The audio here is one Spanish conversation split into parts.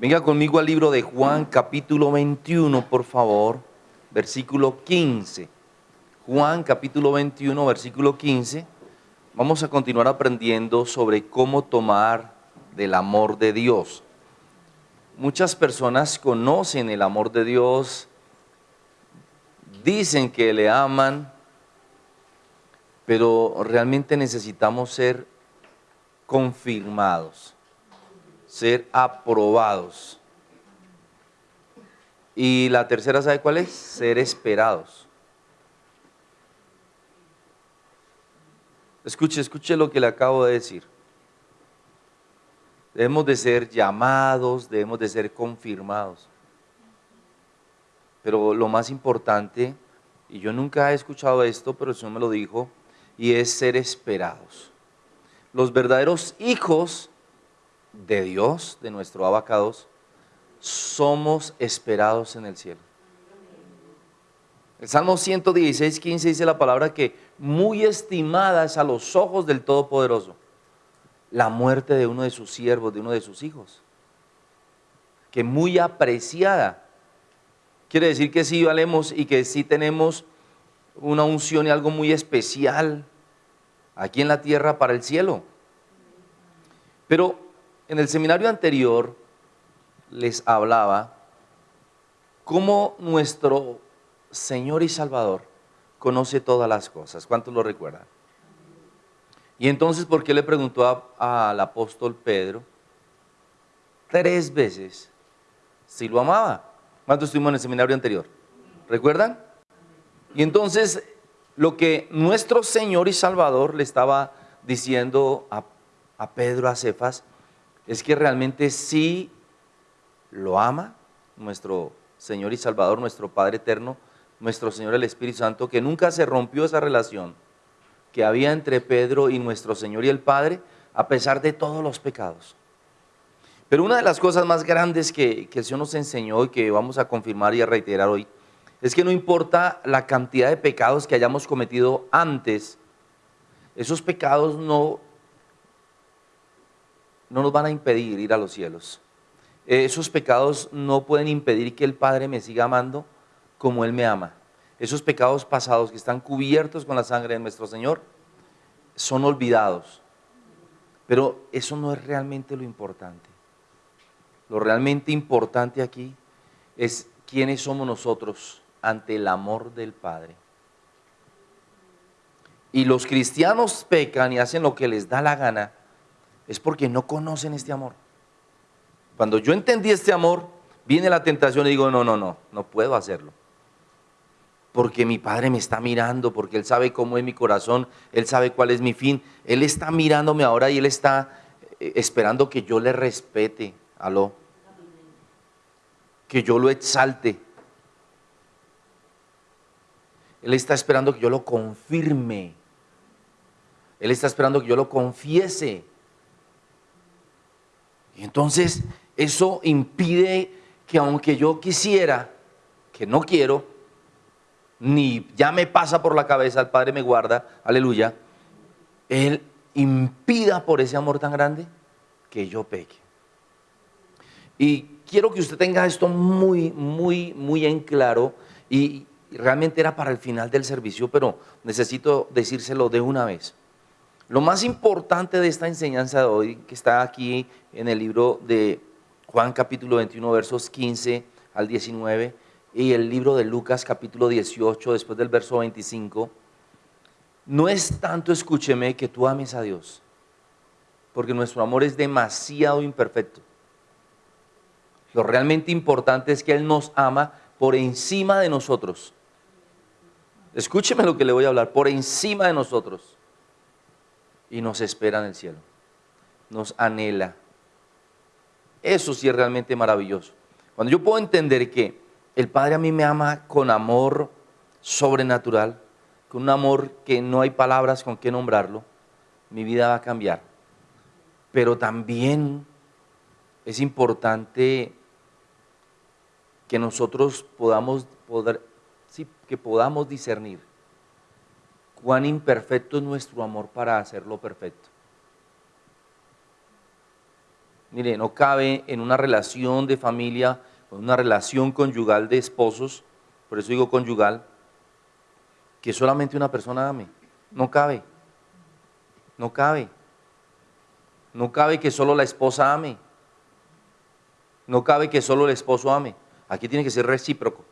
Venga conmigo al libro de Juan capítulo 21, por favor, versículo 15. Juan capítulo 21, versículo 15. Vamos a continuar aprendiendo sobre cómo tomar del amor de Dios. Muchas personas conocen el amor de Dios, dicen que le aman, pero realmente necesitamos ser confirmados ser aprobados. Y la tercera, ¿sabe cuál es? Ser esperados. Escuche, escuche lo que le acabo de decir. Debemos de ser llamados, debemos de ser confirmados. Pero lo más importante, y yo nunca he escuchado esto, pero el Señor me lo dijo, y es ser esperados. Los verdaderos hijos de Dios, de nuestro abacados, somos esperados en el cielo. El Salmo 116, 15 dice la palabra que muy estimada es a los ojos del Todopoderoso la muerte de uno de sus siervos, de uno de sus hijos. Que muy apreciada. Quiere decir que sí valemos y que sí tenemos una unción y algo muy especial aquí en la tierra para el cielo. Pero en el seminario anterior les hablaba cómo nuestro Señor y Salvador conoce todas las cosas. ¿Cuántos lo recuerdan? Y entonces, ¿por qué le preguntó al apóstol Pedro tres veces si lo amaba? ¿Cuántos estuvimos en el seminario anterior? ¿Recuerdan? Y entonces, lo que nuestro Señor y Salvador le estaba diciendo a, a Pedro, a Cefas, es que realmente sí lo ama nuestro Señor y Salvador, nuestro Padre Eterno, nuestro Señor el Espíritu Santo, que nunca se rompió esa relación que había entre Pedro y nuestro Señor y el Padre, a pesar de todos los pecados. Pero una de las cosas más grandes que, que el Señor nos enseñó y que vamos a confirmar y a reiterar hoy, es que no importa la cantidad de pecados que hayamos cometido antes, esos pecados no no nos van a impedir ir a los cielos. Esos pecados no pueden impedir que el Padre me siga amando como Él me ama. Esos pecados pasados que están cubiertos con la sangre de nuestro Señor son olvidados. Pero eso no es realmente lo importante. Lo realmente importante aquí es quiénes somos nosotros ante el amor del Padre. Y los cristianos pecan y hacen lo que les da la gana es porque no conocen este amor. Cuando yo entendí este amor, viene la tentación y digo, no, no, no, no puedo hacerlo. Porque mi Padre me está mirando, porque Él sabe cómo es mi corazón, Él sabe cuál es mi fin. Él está mirándome ahora y Él está eh, esperando que yo le respete, aló, que yo lo exalte. Él está esperando que yo lo confirme. Él está esperando que yo lo confiese. Entonces eso impide que aunque yo quisiera, que no quiero, ni ya me pasa por la cabeza, el Padre me guarda, aleluya, Él impida por ese amor tan grande que yo peque. Y quiero que usted tenga esto muy, muy, muy en claro y realmente era para el final del servicio, pero necesito decírselo de una vez. Lo más importante de esta enseñanza de hoy, que está aquí en el libro de Juan capítulo 21, versos 15 al 19, y el libro de Lucas capítulo 18, después del verso 25, no es tanto, escúcheme, que tú ames a Dios, porque nuestro amor es demasiado imperfecto. Lo realmente importante es que Él nos ama por encima de nosotros. Escúcheme lo que le voy a hablar, por encima de nosotros y nos espera en el cielo. Nos anhela. Eso sí es realmente maravilloso. Cuando yo puedo entender que el Padre a mí me ama con amor sobrenatural, con un amor que no hay palabras con qué nombrarlo, mi vida va a cambiar. Pero también es importante que nosotros podamos, poder, sí, que podamos discernir cuán imperfecto es nuestro amor para hacerlo perfecto. Mire, no cabe en una relación de familia, en una relación conyugal de esposos, por eso digo conyugal, que solamente una persona ame. No cabe. No cabe. No cabe que solo la esposa ame. No cabe que solo el esposo ame. Aquí tiene que ser recíproco.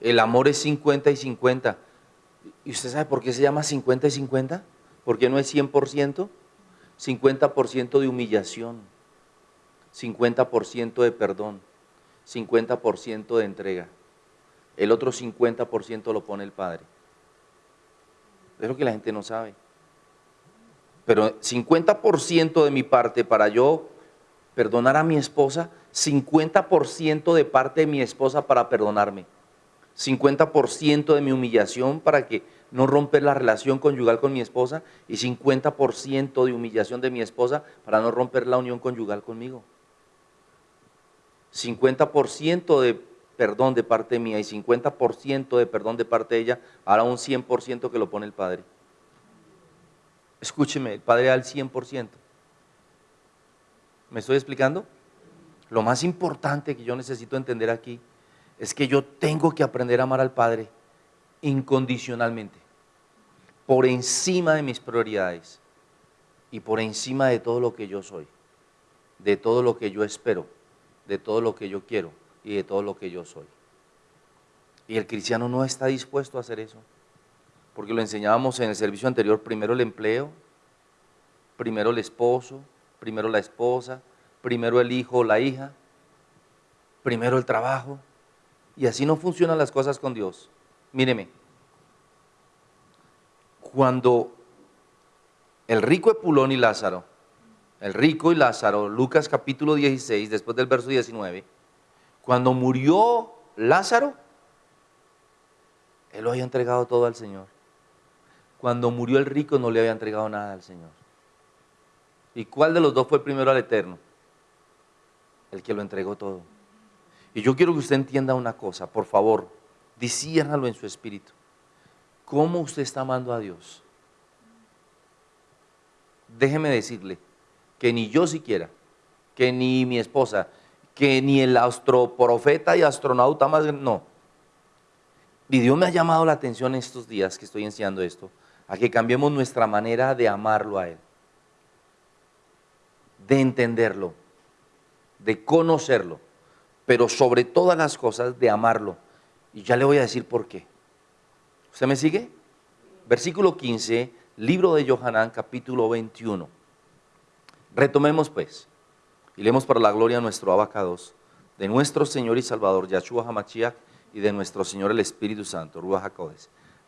El amor es 50 y 50. ¿Y usted sabe por qué se llama 50 y 50? ¿Por qué no es 100%? 50% de humillación, 50% de perdón, 50% de entrega. El otro 50% lo pone el Padre. Es lo que la gente no sabe. Pero 50% de mi parte para yo perdonar a mi esposa, 50% de parte de mi esposa para perdonarme. 50% de mi humillación para que no romper la relación conyugal con mi esposa y 50% de humillación de mi esposa para no romper la unión conyugal conmigo. 50% de perdón de parte mía y 50% de perdón de parte de ella, ahora un 100% que lo pone el Padre. Escúcheme, el Padre da el 100%. ¿Me estoy explicando? Lo más importante que yo necesito entender aquí es que yo tengo que aprender a amar al Padre incondicionalmente, por encima de mis prioridades y por encima de todo lo que yo soy, de todo lo que yo espero, de todo lo que yo quiero y de todo lo que yo soy. Y el cristiano no está dispuesto a hacer eso, porque lo enseñábamos en el servicio anterior, primero el empleo, primero el esposo, primero la esposa, primero el hijo o la hija, primero el trabajo, y así no funcionan las cosas con Dios. Míreme, cuando el rico Epulón y Lázaro, el rico y Lázaro, Lucas capítulo 16, después del verso 19, cuando murió Lázaro, él lo había entregado todo al Señor. Cuando murió el rico no le había entregado nada al Señor. ¿Y cuál de los dos fue primero al Eterno? El que lo entregó todo. Y yo quiero que usted entienda una cosa, por favor, disciérnalo en su espíritu. ¿Cómo usted está amando a Dios? Déjeme decirle que ni yo siquiera, que ni mi esposa, que ni el astroprofeta y astronauta más, no. Y Dios me ha llamado la atención estos días que estoy enseñando esto, a que cambiemos nuestra manera de amarlo a Él, de entenderlo, de conocerlo, pero sobre todas las cosas de amarlo. Y ya le voy a decir por qué. ¿Usted me sigue? Versículo 15, libro de Johanán, capítulo 21. Retomemos pues, y leemos para la gloria a nuestro abacados, de nuestro Señor y Salvador, Yahshua Hamashiach, y de nuestro Señor el Espíritu Santo, Ruach.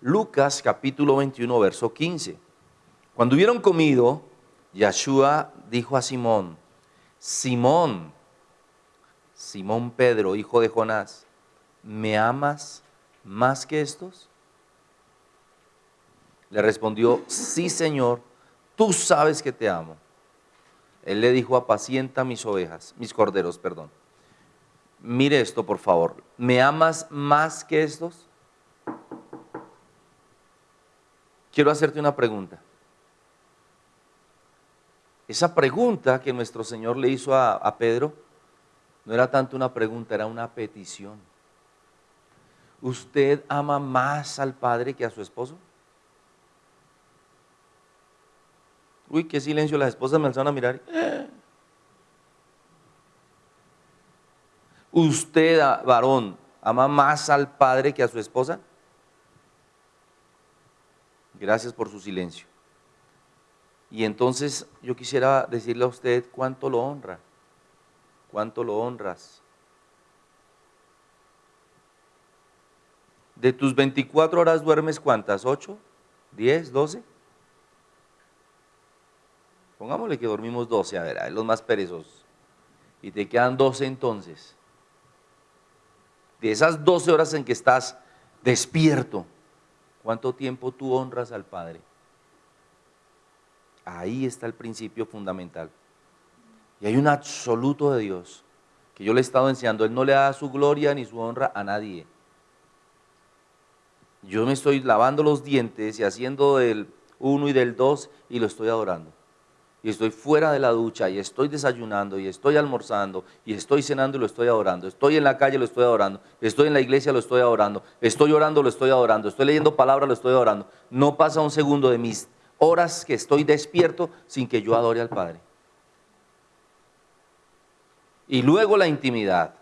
Lucas capítulo 21, verso 15. Cuando hubieron comido, Yahshua dijo a Simón, Simón, Simón Pedro, hijo de Jonás, ¿me amas más que estos? Le respondió, sí Señor, tú sabes que te amo. Él le dijo, apacienta mis ovejas, mis corderos, perdón. Mire esto, por favor. ¿Me amas más que estos? Quiero hacerte una pregunta. Esa pregunta que nuestro Señor le hizo a, a Pedro no era tanto una pregunta, era una petición. ¿Usted ama más al Padre que a su esposo? Uy, qué silencio, las esposas me alzaron a mirar. ¿Usted, varón, ama más al padre que a su esposa? Gracias por su silencio. Y entonces yo quisiera decirle a usted cuánto lo honra, cuánto lo honras. De tus 24 horas duermes cuántas? ¿8? ¿10? ¿12? Pongámosle que dormimos 12, a ver, a los más perezosos. Y te quedan 12 entonces. De esas 12 horas en que estás despierto, ¿cuánto tiempo tú honras al Padre? Ahí está el principio fundamental. Y hay un absoluto de Dios que yo le he estado enseñando. Él no le da su gloria ni su honra a nadie. Yo me estoy lavando los dientes y haciendo del uno y del dos y lo estoy adorando. y estoy fuera de la ducha y estoy desayunando y estoy almorzando y estoy cenando y lo estoy adorando, estoy en la calle lo estoy adorando, estoy en la iglesia lo estoy adorando, estoy orando lo estoy adorando, estoy leyendo palabras lo estoy adorando. No pasa un segundo de mis horas que estoy despierto sin que yo adore al Padre. Y luego la intimidad.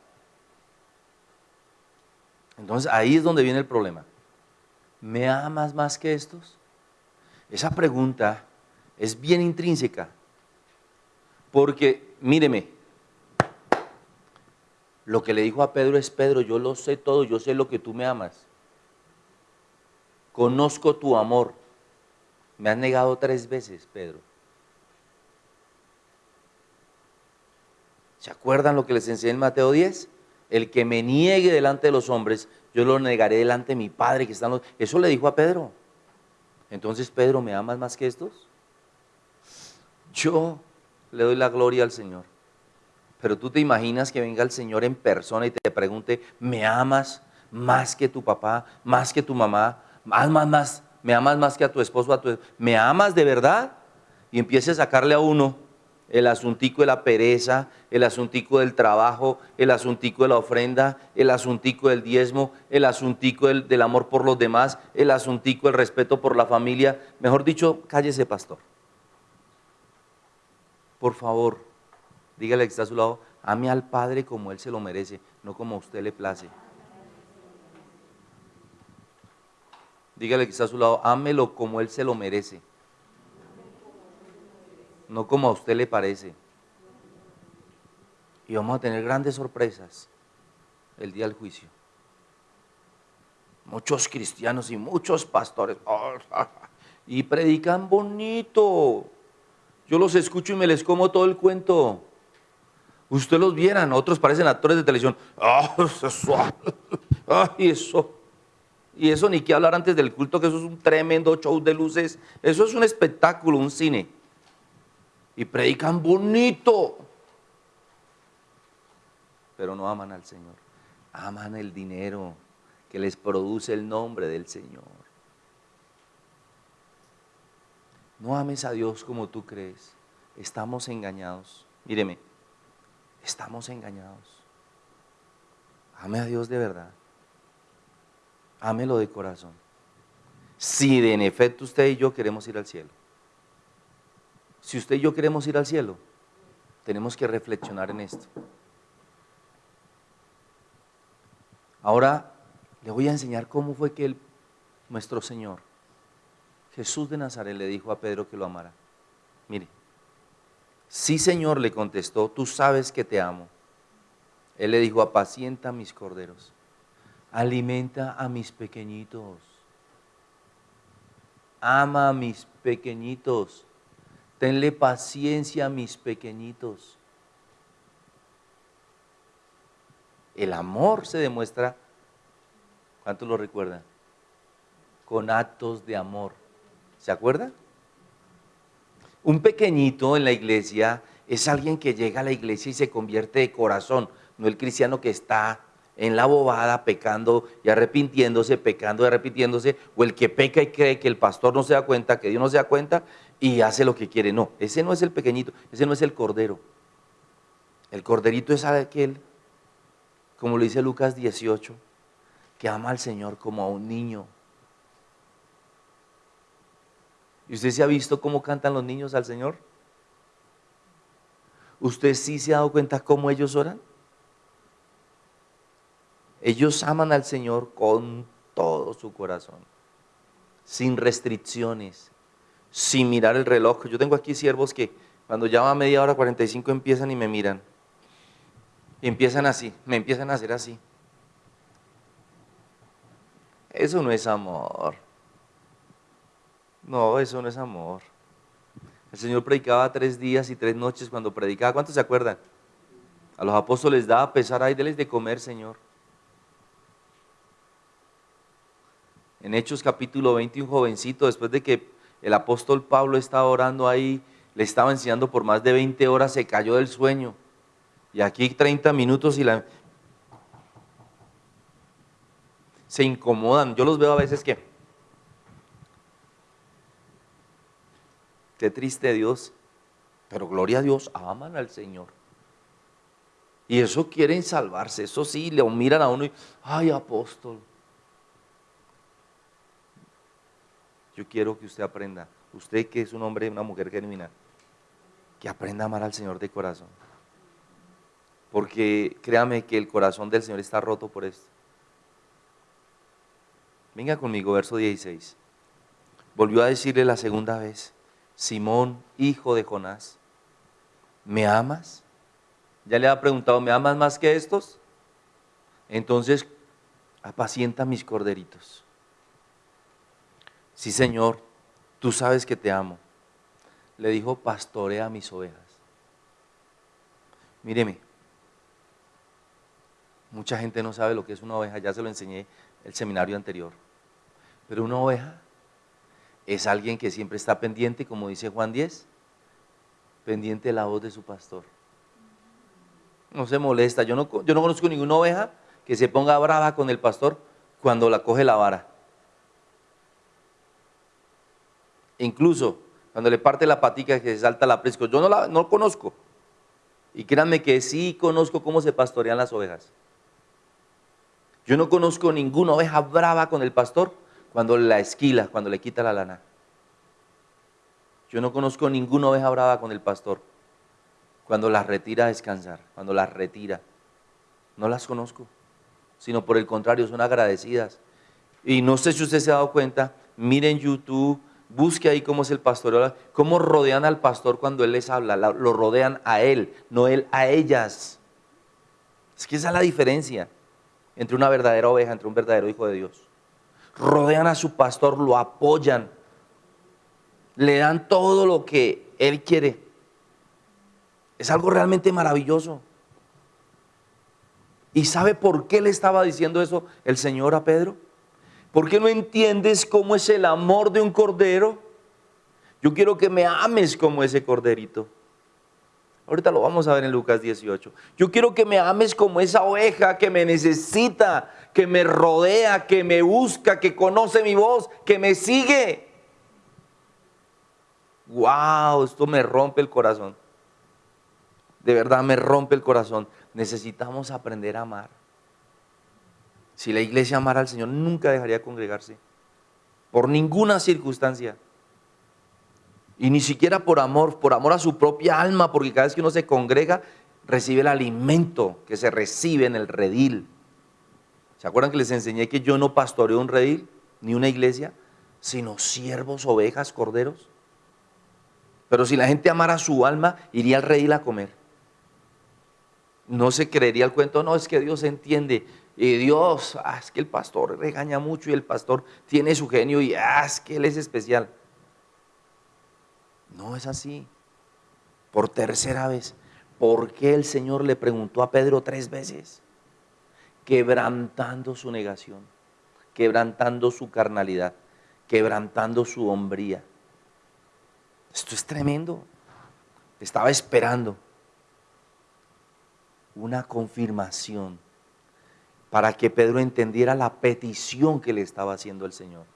Entonces ahí es donde viene el problema. ¿Me amas más que estos? Esa pregunta es bien intrínseca. Porque, míreme, lo que le dijo a Pedro es, Pedro, yo lo sé todo, yo sé lo que tú me amas. Conozco tu amor. Me has negado tres veces, Pedro. ¿Se acuerdan lo que les enseñé en Mateo 10? El que me niegue delante de los hombres, yo lo negaré delante de mi Padre que está en los... Eso le dijo a Pedro. Entonces, Pedro, ¿me amas más que estos? Yo le doy la gloria al Señor. Pero tú te imaginas que venga el Señor en persona y te pregunte, ¿me amas más que tu papá, más que tu mamá? Más, más, más, ¿me amas más que a tu esposo, a tu ¿Me amas de verdad? Y empiece a sacarle a uno el asuntico de la pereza, el asuntico del trabajo, el asuntico de la ofrenda, el asuntico del diezmo, el asuntico del, amor por los demás, el asuntico del respeto por la familia. Mejor dicho, cállese, pastor por favor, dígale que está a su lado, ame al Padre como Él se lo merece, no como a usted le place. Dígale que está a su lado, ámelo como Él se lo merece, no como a usted le parece. Y vamos a tener grandes sorpresas el día del juicio. Muchos cristianos y muchos pastores, y predican bonito, yo los escucho y me les como todo el cuento. Usted los vieran, otros parecen actores de televisión. ¡Ay, eso! Y eso ni que hablar antes del culto, que eso es un tremendo show de luces. Eso es un espectáculo, un cine. Y predican bonito. Pero no aman al Señor. Aman el dinero que les produce el nombre del Señor. No ames a Dios como tú crees. Estamos engañados. Míreme, estamos engañados. Ame a Dios de verdad. Ámelo de corazón. Si de en efecto usted y yo queremos ir al cielo. Si usted y yo queremos ir al cielo, tenemos que reflexionar en esto. Ahora le voy a enseñar cómo fue que el, nuestro Señor Jesús de Nazaret le dijo a Pedro que lo amara. Mire, sí Señor le contestó, tú sabes que te amo. Él le dijo, apacienta mis corderos, alimenta a mis pequeñitos, ama a mis pequeñitos, tenle paciencia a mis pequeñitos. El amor se demuestra, ¿cuántos lo recuerdan? Con actos de amor. ¿Se acuerda? Un pequeñito en la iglesia es alguien que llega a la iglesia y se convierte de corazón, no el cristiano que está en la bobada pecando y arrepintiéndose, pecando y arrepintiéndose, o el que peca y cree que el pastor no se da cuenta, que Dios no se da cuenta y hace lo que quiere. No, ese no es el pequeñito, ese no es el cordero. El corderito es aquel, como lo dice Lucas 18, que ama al Señor como a un niño ¿Y usted se ha visto cómo cantan los niños al Señor? ¿Usted sí se ha dado cuenta cómo ellos oran? Ellos aman al Señor con todo su corazón, sin restricciones, sin mirar el reloj. Yo tengo aquí siervos que cuando ya va media hora 45 empiezan y me miran. Y empiezan así, me empiezan a hacer así. Eso no es amor. No, eso no es amor. El Señor predicaba tres días y tres noches cuando predicaba. ¿Cuántos se acuerdan? A los apóstoles daba pesar, ahí deles de comer, Señor. En Hechos capítulo 20, un jovencito, después de que el apóstol Pablo estaba orando ahí, le estaba enseñando por más de 20 horas, se cayó del sueño. Y aquí 30 minutos y la... Se incomodan. Yo los veo a veces que Qué triste Dios. Pero gloria a Dios, aman al Señor. Y eso quieren salvarse, eso sí, le miran a uno y, ay apóstol. Yo quiero que usted aprenda, usted que es un hombre y una mujer genuina, que aprenda a amar al Señor de corazón. Porque créame que el corazón del Señor está roto por esto. Venga conmigo, verso 16. Volvió a decirle la segunda vez, Simón, hijo de Jonás, ¿me amas? Ya le ha preguntado, ¿me amas más que estos? Entonces, apacienta mis corderitos. Sí, Señor, tú sabes que te amo. Le dijo, pastorea mis ovejas. Míreme, mucha gente no sabe lo que es una oveja, ya se lo enseñé el seminario anterior. Pero una oveja es alguien que siempre está pendiente, como dice Juan 10, pendiente de la voz de su pastor. No se molesta. Yo no, yo no conozco ninguna oveja que se ponga brava con el pastor cuando la coge la vara. Incluso cuando le parte la patica que se salta la presco. Yo no la no conozco. Y créanme que sí conozco cómo se pastorean las ovejas. Yo no conozco ninguna oveja brava con el pastor cuando la esquila, cuando le quita la lana. Yo no conozco ninguna oveja brava con el pastor cuando las retira a descansar, cuando las retira. No las conozco, sino por el contrario, son agradecidas. Y no sé si usted se ha dado cuenta, miren YouTube, busque ahí cómo es el pastor, cómo rodean al pastor cuando él les habla, lo rodean a él, no él a ellas. Es que esa es la diferencia entre una verdadera oveja, entre un verdadero hijo de Dios rodean a su pastor, lo apoyan, le dan todo lo que él quiere. Es algo realmente maravilloso. ¿Y sabe por qué le estaba diciendo eso el Señor a Pedro? ¿Por qué no entiendes cómo es el amor de un cordero? Yo quiero que me ames como ese corderito. Ahorita lo vamos a ver en Lucas 18. Yo quiero que me ames como esa oveja que me necesita, que me rodea, que me busca, que conoce mi voz, que me sigue. Wow, esto me rompe el corazón. De verdad me rompe el corazón. Necesitamos aprender a amar. Si la iglesia amara al Señor, nunca dejaría de congregarse. Por ninguna circunstancia. Y ni siquiera por amor, por amor a su propia alma, porque cada vez que uno se congrega, recibe el alimento que se recibe en el redil. ¿Se acuerdan que les enseñé que yo no pastoreo un redil, ni una iglesia, sino siervos, ovejas, corderos? Pero si la gente amara su alma, iría al redil a comer. No se creería el cuento, no, es que Dios entiende. Y Dios, ah, es que el pastor regaña mucho y el pastor tiene su genio y ah, es que él es especial. No es así. Por tercera vez. ¿Por qué el Señor le preguntó a Pedro tres veces? Quebrantando su negación, quebrantando su carnalidad, quebrantando su hombría. Esto es tremendo. Estaba esperando una confirmación para que Pedro entendiera la petición que le estaba haciendo el Señor,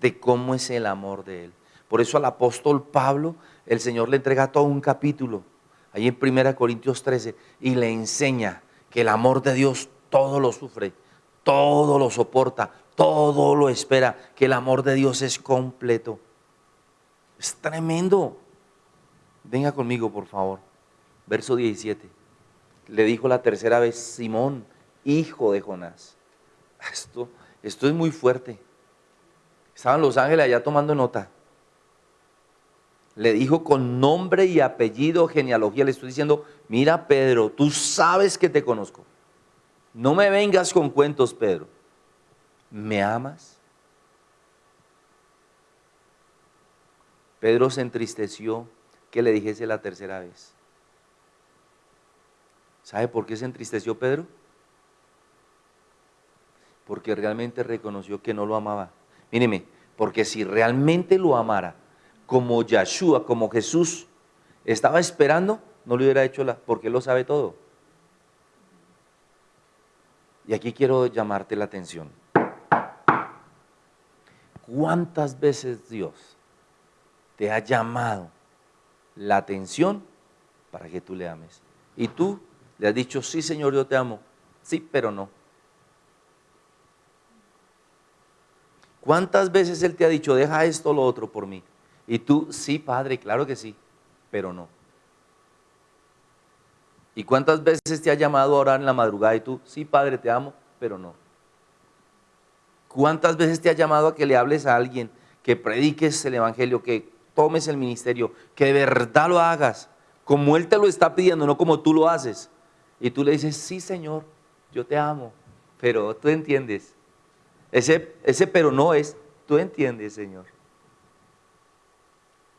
de cómo es el amor de Él. Por eso al apóstol Pablo el Señor le entrega todo un capítulo, ahí en 1 Corintios 13, y le enseña que el amor de Dios todo lo sufre, todo lo soporta, todo lo espera, que el amor de Dios es completo. Es tremendo. Venga conmigo, por favor. Verso 17. Le dijo la tercera vez, Simón, hijo de Jonás. Esto, esto es muy fuerte. Estaban los ángeles allá tomando nota le dijo con nombre y apellido, genealogía, le estoy diciendo, mira Pedro, tú sabes que te conozco. No me vengas con cuentos, Pedro. ¿Me amas? Pedro se entristeció que le dijese la tercera vez. ¿Sabe por qué se entristeció Pedro? Porque realmente reconoció que no lo amaba. Míreme, porque si realmente lo amara, como Yeshua, como Jesús estaba esperando, no le hubiera hecho la, porque lo sabe todo. Y aquí quiero llamarte la atención. ¿Cuántas veces Dios te ha llamado la atención para que tú le ames. Y tú le has dicho, sí Señor, yo te amo. Sí, pero no. ¿Cuántas veces Él te ha dicho, deja esto lo otro por mí? Y tú, sí, Padre, claro que sí, pero no. ¿Y cuántas veces te ha llamado a orar en la madrugada y tú, sí, Padre, te amo, pero no? ¿Cuántas veces te ha llamado a que le hables a alguien, que prediques el Evangelio, que tomes el ministerio, que de verdad lo hagas, como Él te lo está pidiendo, no como tú lo haces? Y tú le dices, sí, Señor, yo te amo, pero tú entiendes. Ese, ese pero no es, tú entiendes, Señor.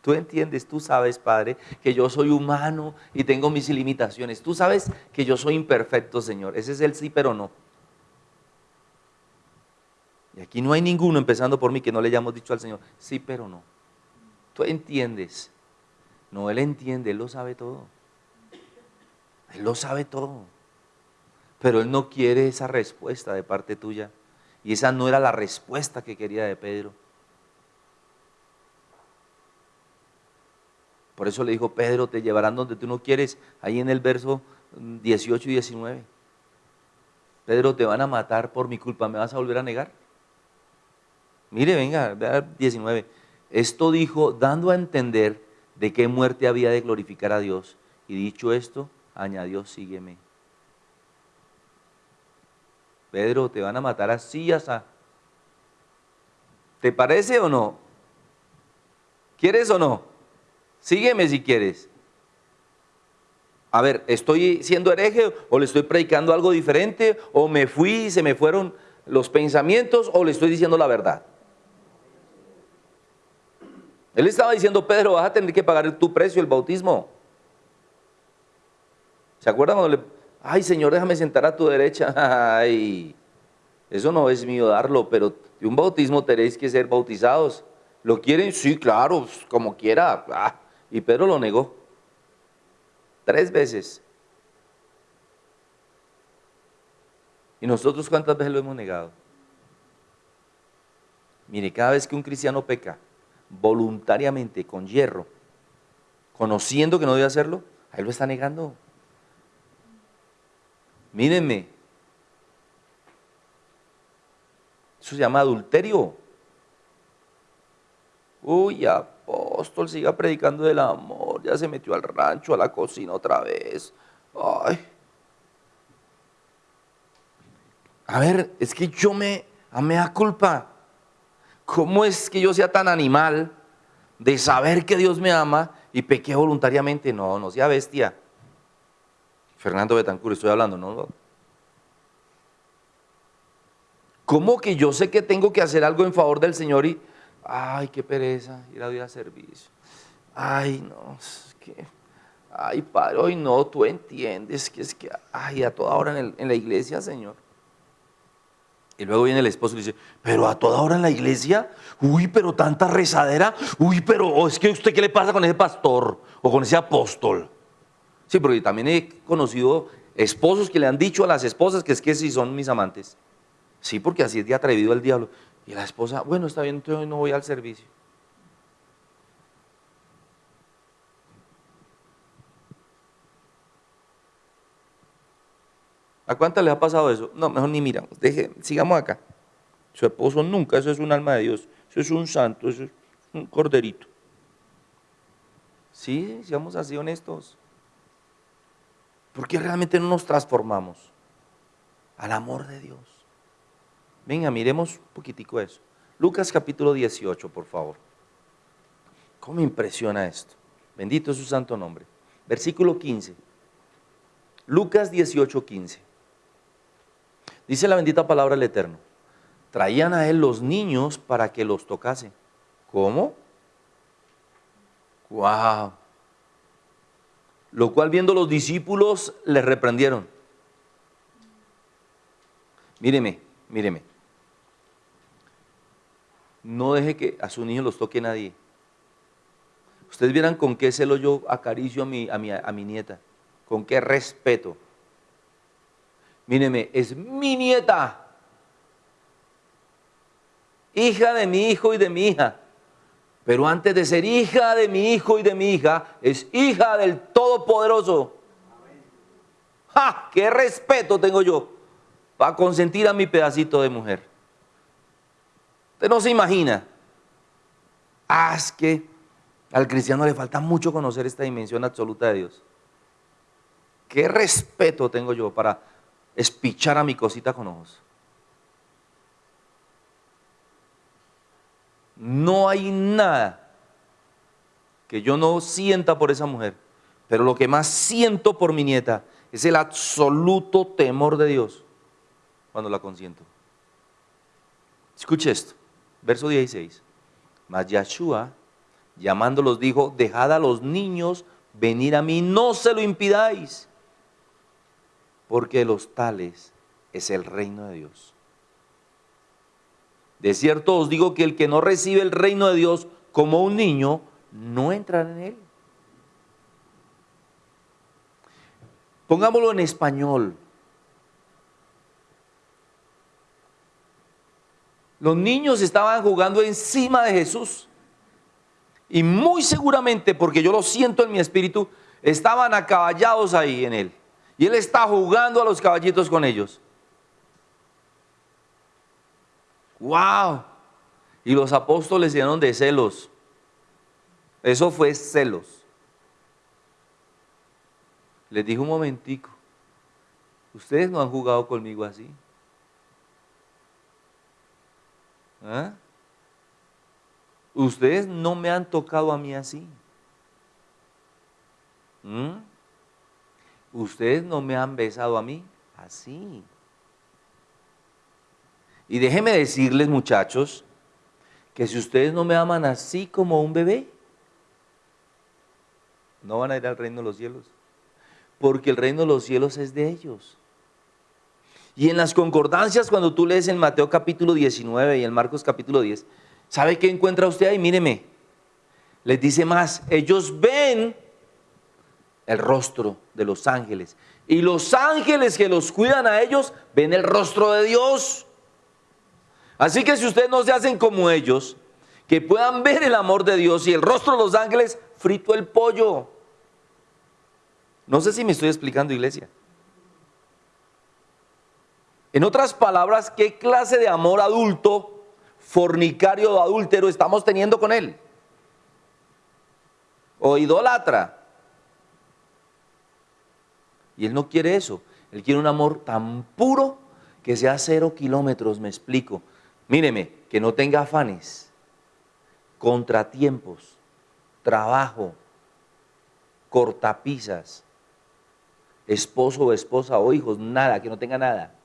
Tú entiendes, tú sabes, Padre, que yo soy humano y tengo mis limitaciones. Tú sabes que yo soy imperfecto, Señor. Ese es el sí, pero no. Y aquí no hay ninguno, empezando por mí, que no le hayamos dicho al Señor, sí, pero no. Tú entiendes. No, Él entiende, Él lo sabe todo. Él lo sabe todo. Pero Él no quiere esa respuesta de parte tuya. Y esa no era la respuesta que quería de Pedro. Por eso le dijo, Pedro, te llevarán donde tú no quieres, ahí en el verso 18 y 19. Pedro, te van a matar por mi culpa, ¿me vas a volver a negar? Mire, venga, 19. Esto dijo, dando a entender de qué muerte había de glorificar a Dios. Y dicho esto, añadió, sígueme. Pedro, te van a matar así, así. ¿Te parece o no? ¿Quieres o no? Sígueme si quieres. A ver, ¿estoy siendo hereje o le estoy predicando algo diferente? ¿O me fui y se me fueron los pensamientos o le estoy diciendo la verdad? Él estaba diciendo, Pedro, vas a tener que pagar tu precio, el bautismo. ¿Se acuerdan cuando le, ay Señor, déjame sentar a tu derecha. Ay, eso no es mío darlo, pero de un bautismo tenéis que ser bautizados. ¿Lo quieren? Sí, claro, como quiera. Ah, y Pedro lo negó. Tres veces. ¿Y nosotros cuántas veces lo hemos negado? Mire, cada vez que un cristiano peca voluntariamente, con hierro, conociendo que no debe hacerlo, ahí lo está negando. Mírenme. Eso se llama adulterio. Uy, apóstol, siga predicando del amor. Ya se metió al rancho, a la cocina otra vez. Ay. A ver, es que yo me, a me da culpa. ¿Cómo es que yo sea tan animal de saber que Dios me ama y pequé voluntariamente? No, no sea bestia. Fernando Betancur, estoy hablando, ¿no? ¿Cómo que yo sé que tengo que hacer algo en favor del Señor y, ay, qué pereza, ir a ir a servicio? Ay, no, es que, ay, Padre, hoy no, tú entiendes que es que, ay, a toda hora en, la iglesia, Señor. Y luego viene el esposo y dice, pero a toda hora en la iglesia, uy, pero tanta rezadera, uy, pero oh, es que usted qué le pasa con ese pastor o con ese apóstol. Sí, porque también he conocido esposos que le han dicho a las esposas que es que si son mis amantes. Sí, porque así es de atrevido el diablo. Y la esposa, bueno, está bien, entonces no voy al servicio. ¿A cuántas le ha pasado eso? No, mejor ni miramos. Deje, sigamos acá. Su esposo nunca, eso es un alma de Dios. Eso es un santo, eso es un corderito. Sí, seamos así honestos. ¿Por qué realmente no nos transformamos al amor de Dios? Venga, miremos un poquitico eso. Lucas capítulo 18, por favor. ¿Cómo impresiona esto? Bendito es su santo nombre. Versículo 15. Lucas 18, 15. Dice la bendita palabra del Eterno. Traían a él los niños para que los tocase. ¿Cómo? ¡Wow! Lo cual viendo los discípulos les reprendieron. Míreme, míreme. No deje que a sus niños los toque nadie. Ustedes vieran con qué celo yo acaricio a mi, a mi, a mi nieta, con qué respeto. Míreme, es mi nieta, hija de mi hijo y de mi hija. Pero antes de ser hija de mi hijo y de mi hija, es hija del Todopoderoso. ¡Ja! ¡Qué respeto tengo yo para consentir a mi pedacito de mujer! Usted no se imagina. Ah, que al cristiano le falta mucho conocer esta dimensión absoluta de Dios. ¿Qué respeto tengo yo para espichar a mi cosita con ojos? No hay nada que yo no sienta por esa mujer, pero lo que más siento por mi nieta es el absoluto temor de Dios cuando la consiento. Escuche esto, verso 16. Mas Yahshua, llamándolos, dijo, dejad a los niños venir a mí, no se lo impidáis, porque los tales es el reino de Dios. De cierto os digo que el que no recibe el reino de Dios como un niño, no entrará en él. Pongámoslo en español. Los niños estaban jugando encima de Jesús. Y muy seguramente, porque yo lo siento en mi espíritu, estaban acaballados ahí en él. Y él está jugando a los caballitos con ellos. ¡Wow! Y los apóstoles llenaron de celos. Eso fue celos. Les dijo un momentico, ustedes no han jugado conmigo así. ¿Ah? Ustedes no me han tocado a mí así. ¿Mm? Ustedes no me han besado a mí así. Y déjenme decirles, muchachos, que si ustedes no me aman así como un bebé, no van a ir al reino de los cielos. Porque el reino de los cielos es de ellos. Y en las concordancias, cuando tú lees en Mateo capítulo 19 y en Marcos capítulo 10, ¿sabe qué encuentra usted ahí? Míreme, les dice más, ellos ven el rostro de los ángeles. Y los ángeles que los cuidan a ellos ven el rostro de Dios. Así que si ustedes no se hacen como ellos, que puedan ver el amor de Dios y el rostro de los ángeles, frito el pollo. No sé si me estoy explicando, iglesia. En otras palabras, ¿qué clase de amor adulto, fornicario o adúltero estamos teniendo con él? O idólatra. Y él no quiere eso. Él quiere un amor tan puro que sea cero kilómetros, me explico. Míreme, que no tenga afanes, contratiempos, trabajo, cortapisas, esposo o esposa o hijos, nada, que no tenga nada.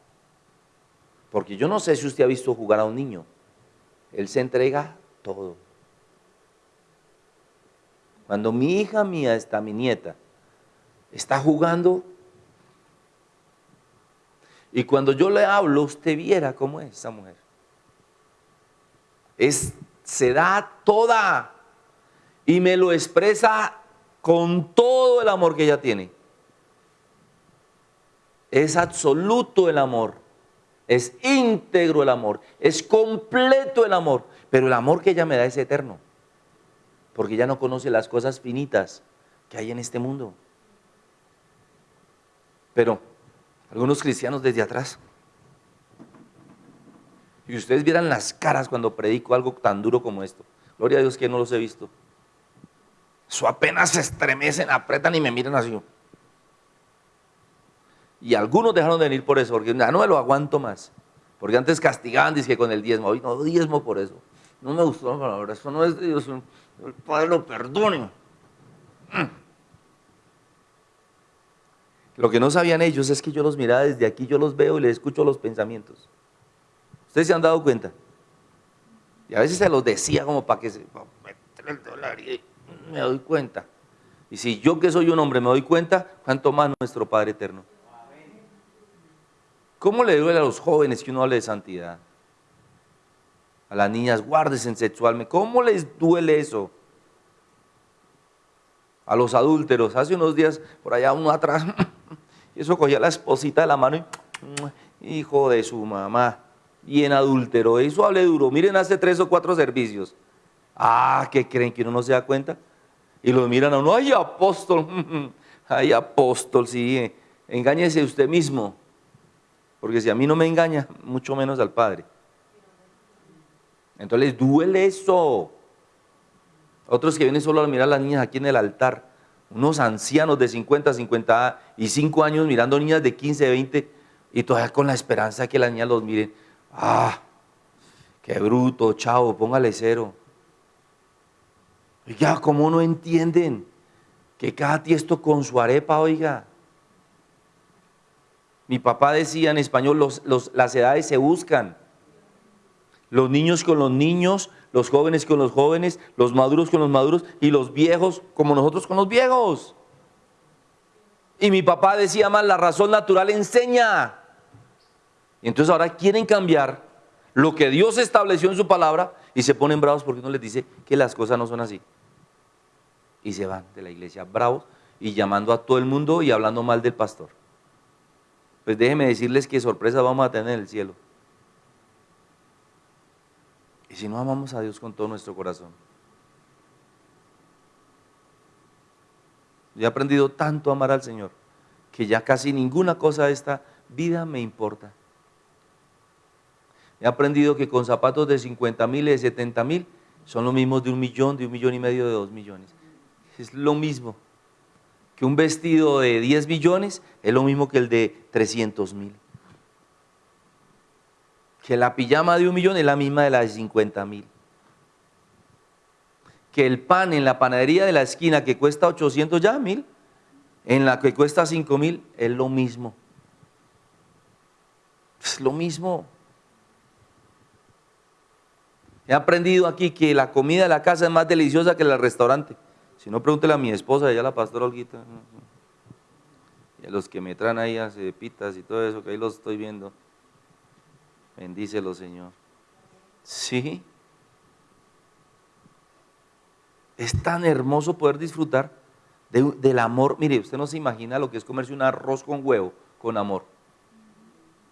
Porque yo no sé si usted ha visto jugar a un niño. Él se entrega todo. Cuando mi hija mía está, mi nieta, está jugando, y cuando yo le hablo, usted viera cómo es esa mujer. Es, se da toda y me lo expresa con todo el amor que ella tiene. Es absoluto el amor, es íntegro el amor, es completo el amor, pero el amor que ella me da es eterno, porque ella no conoce las cosas finitas que hay en este mundo. Pero algunos cristianos desde atrás, y ustedes vieran las caras cuando predico algo tan duro como esto. Gloria a Dios que no los he visto. Eso apenas se estremecen, apretan y me miran así. Y algunos dejaron de venir por eso, porque ya no me lo aguanto más. Porque antes castigaban, dice que con el diezmo. Hoy no diezmo por eso. No me gustó la palabra. Eso no es de Dios. El Padre lo perdone. Lo que no sabían ellos es que yo los miraba desde aquí, yo los veo y les escucho los pensamientos. ¿Ustedes se han dado cuenta? Y a veces se los decía como para que se... el dólar y me doy cuenta. Y si yo que soy un hombre me doy cuenta, ¿cuánto más nuestro Padre Eterno? ¿Cómo le duele a los jóvenes que uno hable de santidad? A las niñas, guárdesen sexualmente. ¿Cómo les duele eso? A los adúlteros. Hace unos días, por allá uno atrás, y eso cogía la esposita de la mano y, hijo de su mamá, bien adúltero. Eso hable duro. Miren, hace tres o cuatro servicios. Ah, ¿qué creen que uno no se da cuenta? Y los miran a uno, ay apóstol, ay apóstol, sí, engáñese usted mismo. Porque si a mí no me engaña, mucho menos al Padre. Entonces duele eso. Otros que vienen solo a mirar a las niñas aquí en el altar. Unos ancianos de 50, 55 años mirando niñas de 15, 20 y todavía con la esperanza de que las niñas los miren. Ah, qué bruto, chavo, póngale cero. Ya, ¿cómo no entienden que cada tiesto con su arepa, oiga? Mi papá decía en español, las edades se buscan. Los niños con los niños, los jóvenes con los jóvenes, los maduros con los maduros y los viejos como nosotros con los viejos. Y mi papá decía más, la razón natural enseña. Y entonces ahora quieren cambiar lo que Dios estableció en su palabra y se ponen bravos porque uno les dice que las cosas no son así. Y se van de la iglesia bravos y llamando a todo el mundo y hablando mal del pastor. Pues déjenme decirles qué sorpresa vamos a tener en el cielo. Y si no amamos a Dios con todo nuestro corazón. Yo he aprendido tanto a amar al Señor que ya casi ninguna cosa de esta vida me importa. He aprendido que con zapatos de 50 mil y de 70 mil son los mismos de un millón, de un millón y medio, de dos millones. Es lo mismo. Que un vestido de 10 millones es lo mismo que el de 300 mil que la pijama de un millón es la misma de la de 50 mil. Que el pan en la panadería de la esquina que cuesta 800 ya mil, en la que cuesta 5 mil es lo mismo. Es lo mismo. He aprendido aquí que la comida de la casa es más deliciosa que la del restaurante. Si no, pregúntele a mi esposa, ella la pastora Olguita. Y a los que me traen ahí a pitas y todo eso, que ahí los estoy viendo. Bendícelo, Señor. Sí. Es tan hermoso poder disfrutar del amor. Mire, usted no se imagina lo que es comerse un arroz con huevo con amor.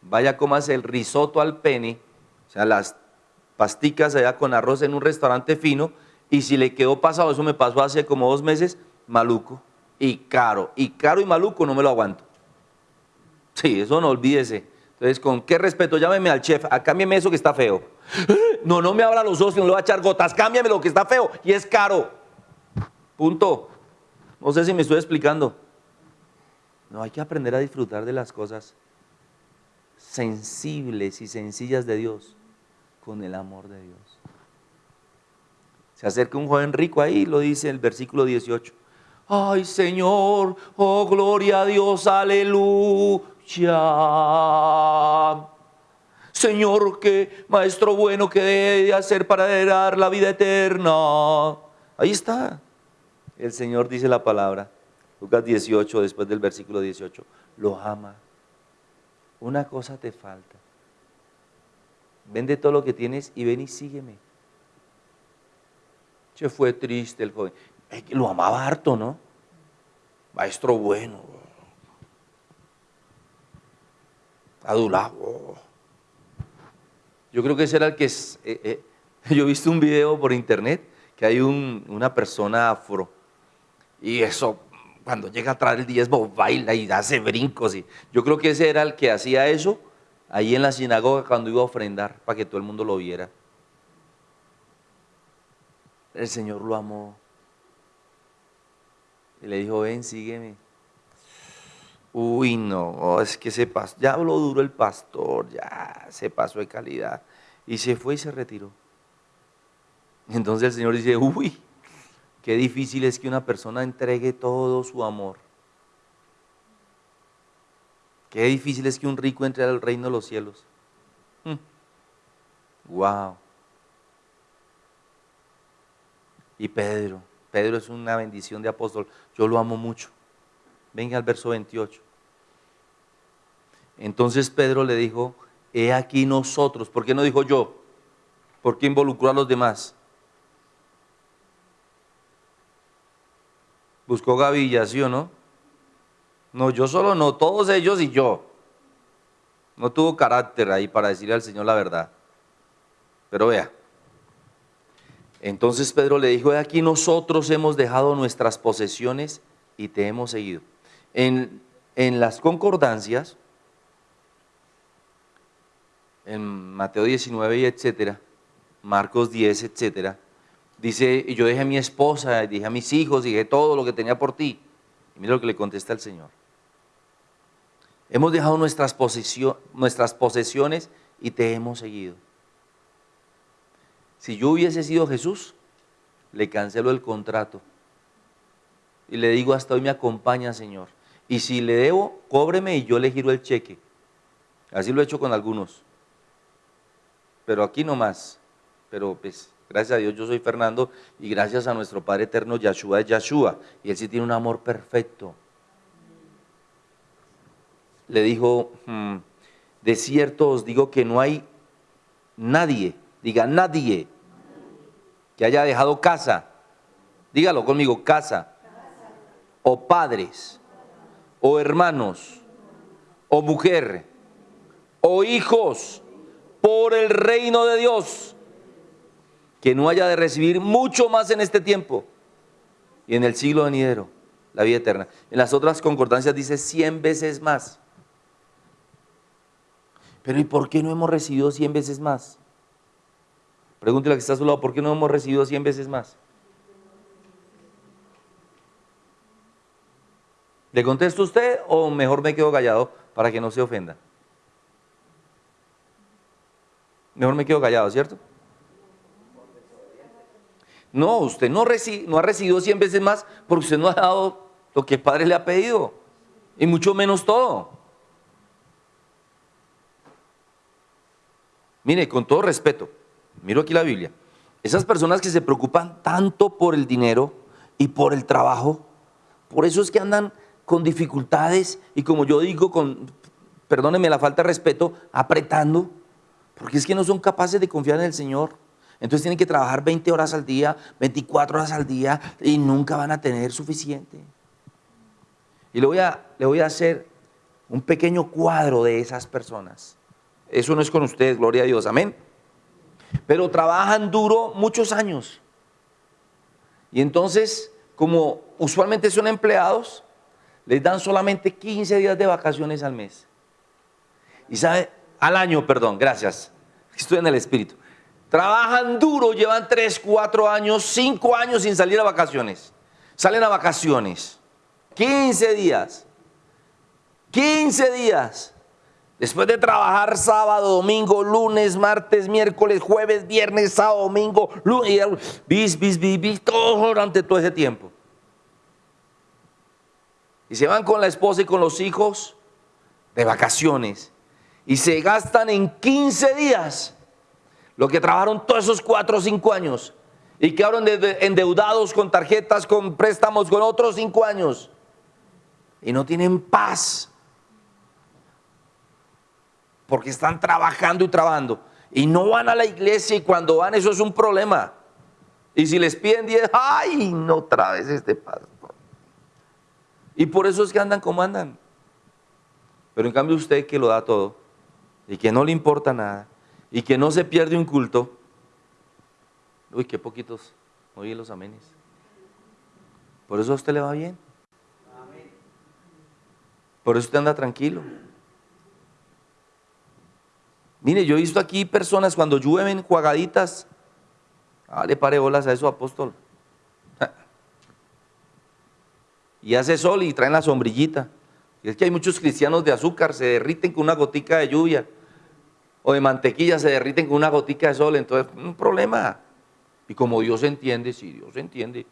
Vaya, cómase el risotto al pene, o sea, las pasticas allá con arroz en un restaurante fino, y si le quedó pasado, eso me pasó hace como dos meses, maluco y caro. Y caro y maluco no me lo aguanto. Sí, eso no olvídese. Entonces, ¿con qué respeto? Llámeme al chef, a ah, cámbiame eso que está feo. No, no me abra los ojos, no le va a echar gotas, cámbiame lo que está feo y es caro. Punto. No sé si me estoy explicando. No, hay que aprender a disfrutar de las cosas sensibles y sencillas de Dios con el amor de Dios. Se acerca un joven rico ahí, lo dice el versículo 18. Ay Señor, oh gloria a Dios, aleluya ya. Señor, qué maestro bueno que debe de hacer para heredar la vida eterna. Ahí está. El Señor dice la palabra. Lucas 18, después del versículo 18. Lo ama. Una cosa te falta. Vende todo lo que tienes y ven y sígueme. Se fue triste el joven. Lo amaba harto, ¿no? Maestro bueno. adulado. Yo creo que ese era el que es, eh, eh, yo he visto un video por internet que hay una persona afro y eso cuando llega a traer el diezmo baila y hace brincos yo creo que ese era el que hacía eso ahí en la sinagoga cuando iba a ofrendar para que todo el mundo lo viera. El Señor lo amó y le dijo, ven, sígueme. Uy, no, oh, es que se pasó, ya habló duro el pastor, ya se pasó de calidad. Y se fue y se retiró. Entonces el Señor dice, uy, qué difícil es que una persona entregue todo su amor. Qué difícil es que un rico entre al reino de los cielos. Wow. Hmm. Y Pedro, Pedro es una bendición de apóstol. Yo lo amo mucho. Venga al verso 28. Entonces Pedro le dijo, he aquí nosotros. ¿Por qué no dijo yo? ¿Por qué involucró a los demás? Buscó gavillas, ¿sí o no? No, yo solo no, todos ellos y yo. No tuvo carácter ahí para decirle al Señor la verdad. Pero vea, Entonces Pedro le dijo, aquí nosotros hemos dejado nuestras posesiones y te hemos seguido. En, en las concordancias, en Mateo 19 y etcétera, Marcos 10, etcétera, dice, y yo dejé a mi esposa, dije a mis hijos, dije todo lo que tenía por ti. Y mira lo que le contesta el Señor. Hemos dejado nuestras, nuestras posesiones y te hemos seguido. Si yo hubiese sido Jesús, le cancelo el contrato. Y le digo, hasta hoy me acompaña, Señor. Y si le debo, cóbreme y yo le giro el cheque. Así lo he hecho con algunos. Pero aquí no más. Pero pues, gracias a Dios yo soy Fernando y gracias a nuestro Padre Eterno, Yahshua es Yahshua. Y Él sí tiene un amor perfecto. Le dijo, hmm, de cierto os digo que no hay nadie, diga nadie, que haya dejado casa. Dígalo conmigo, casa. O padres, o hermanos, o mujer, o hijos, por el reino de Dios, que no haya de recibir mucho más en este tiempo y en el siglo venidero, la vida eterna. En las otras concordancias dice cien veces más. Pero ¿y por qué no hemos recibido cien veces más? Pregúntele a que está a su lado, ¿por qué no hemos recibido cien veces más? ¿Le contesto usted o mejor me quedo callado para que no se ofenda? Mejor me quedo callado, ¿cierto? No, usted no, no ha recibido 100 veces más porque usted no ha dado lo que el Padre le ha pedido. Y mucho menos todo. Mire, con todo respeto, miro aquí la Biblia. Esas personas que se preocupan tanto por el dinero y por el trabajo, por eso es que andan con dificultades y como yo digo, con, perdónenme la falta de respeto, apretando porque es que no son capaces de confiar en el Señor. Entonces tienen que trabajar 20 horas al día, 24 horas al día y nunca van a tener suficiente. Y le voy a, le voy a hacer un pequeño cuadro de esas personas. Eso no es con ustedes, gloria a Dios, amén. Pero trabajan duro muchos años. Y entonces, como usualmente son empleados, les dan solamente 15 días de vacaciones al mes. Y sabe, al año, perdón, gracias. Estoy en el espíritu. Trabajan duro, llevan 3, 4 años, 5 años sin salir a vacaciones. Salen a vacaciones. 15 días. 15 días. Después de trabajar sábado, domingo, lunes, martes, miércoles, jueves, viernes, sábado, domingo, lunes, bis, bis, bis, bis, todo durante todo ese tiempo. Y se van con la esposa y con los hijos de vacaciones. Y se gastan en 15 días lo que trabajaron todos esos 4 o 5 años. Y quedaron endeudados con tarjetas, con préstamos, con otros 5 años. Y no tienen paz porque están trabajando y trabajando y no van a la iglesia y cuando van eso es un problema. Y si les piden 10, ay, no otra vez este pastor. Y por eso es que andan como andan. Pero en cambio usted que lo da todo, y que no le importa nada y que no se pierde un culto, uy, qué poquitos oye los amenes. Por eso a usted le va bien. Por eso usted anda tranquilo. Mire, yo he visto aquí personas cuando llueven juagaditas, ah, le pare bolas a eso, apóstol. Y hace sol y traen la sombrillita. Y es que hay muchos cristianos de azúcar, se derriten con una gotica de lluvia o de mantequilla se derriten con una gotica de sol, entonces un problema. Y como Dios entiende, si Dios entiende,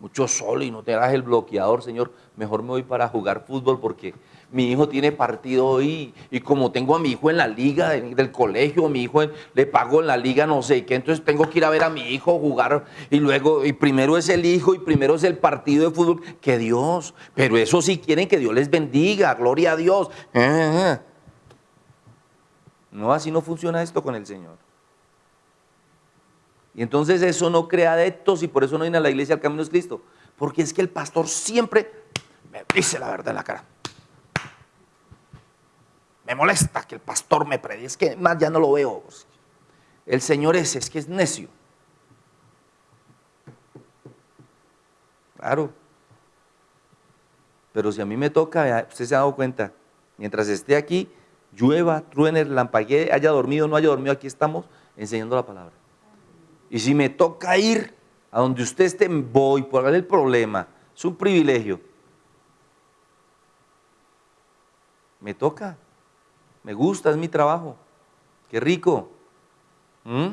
mucho sol y no te hagas el bloqueador, Señor, mejor me voy para jugar fútbol porque mi hijo tiene partido hoy y como tengo a mi hijo en la liga del colegio, mi hijo le pago en la liga no sé qué, entonces tengo que ir a ver a mi hijo jugar y luego, y primero es el hijo y primero es el partido de fútbol, que Dios, pero eso sí quieren que Dios les bendiga, gloria a Dios. Eh, eh, eh. No, así no funciona esto con el Señor. Y entonces eso no crea adeptos y por eso no viene a la iglesia al camino es Cristo. Porque es que el pastor siempre me dice la verdad en la cara. Me molesta que el pastor me predique. Es que más ya no lo veo. El Señor ese es que es necio. Claro. Pero si a mí me toca, usted se ha dado cuenta, mientras esté aquí, llueva, truene, lampaguee, haya dormido, no haya dormido, aquí estamos enseñando la palabra. Y si me toca ir a donde usted esté, voy por el problema. Es un privilegio. Me toca. Me gusta, es mi trabajo. Qué rico. ¿Mm?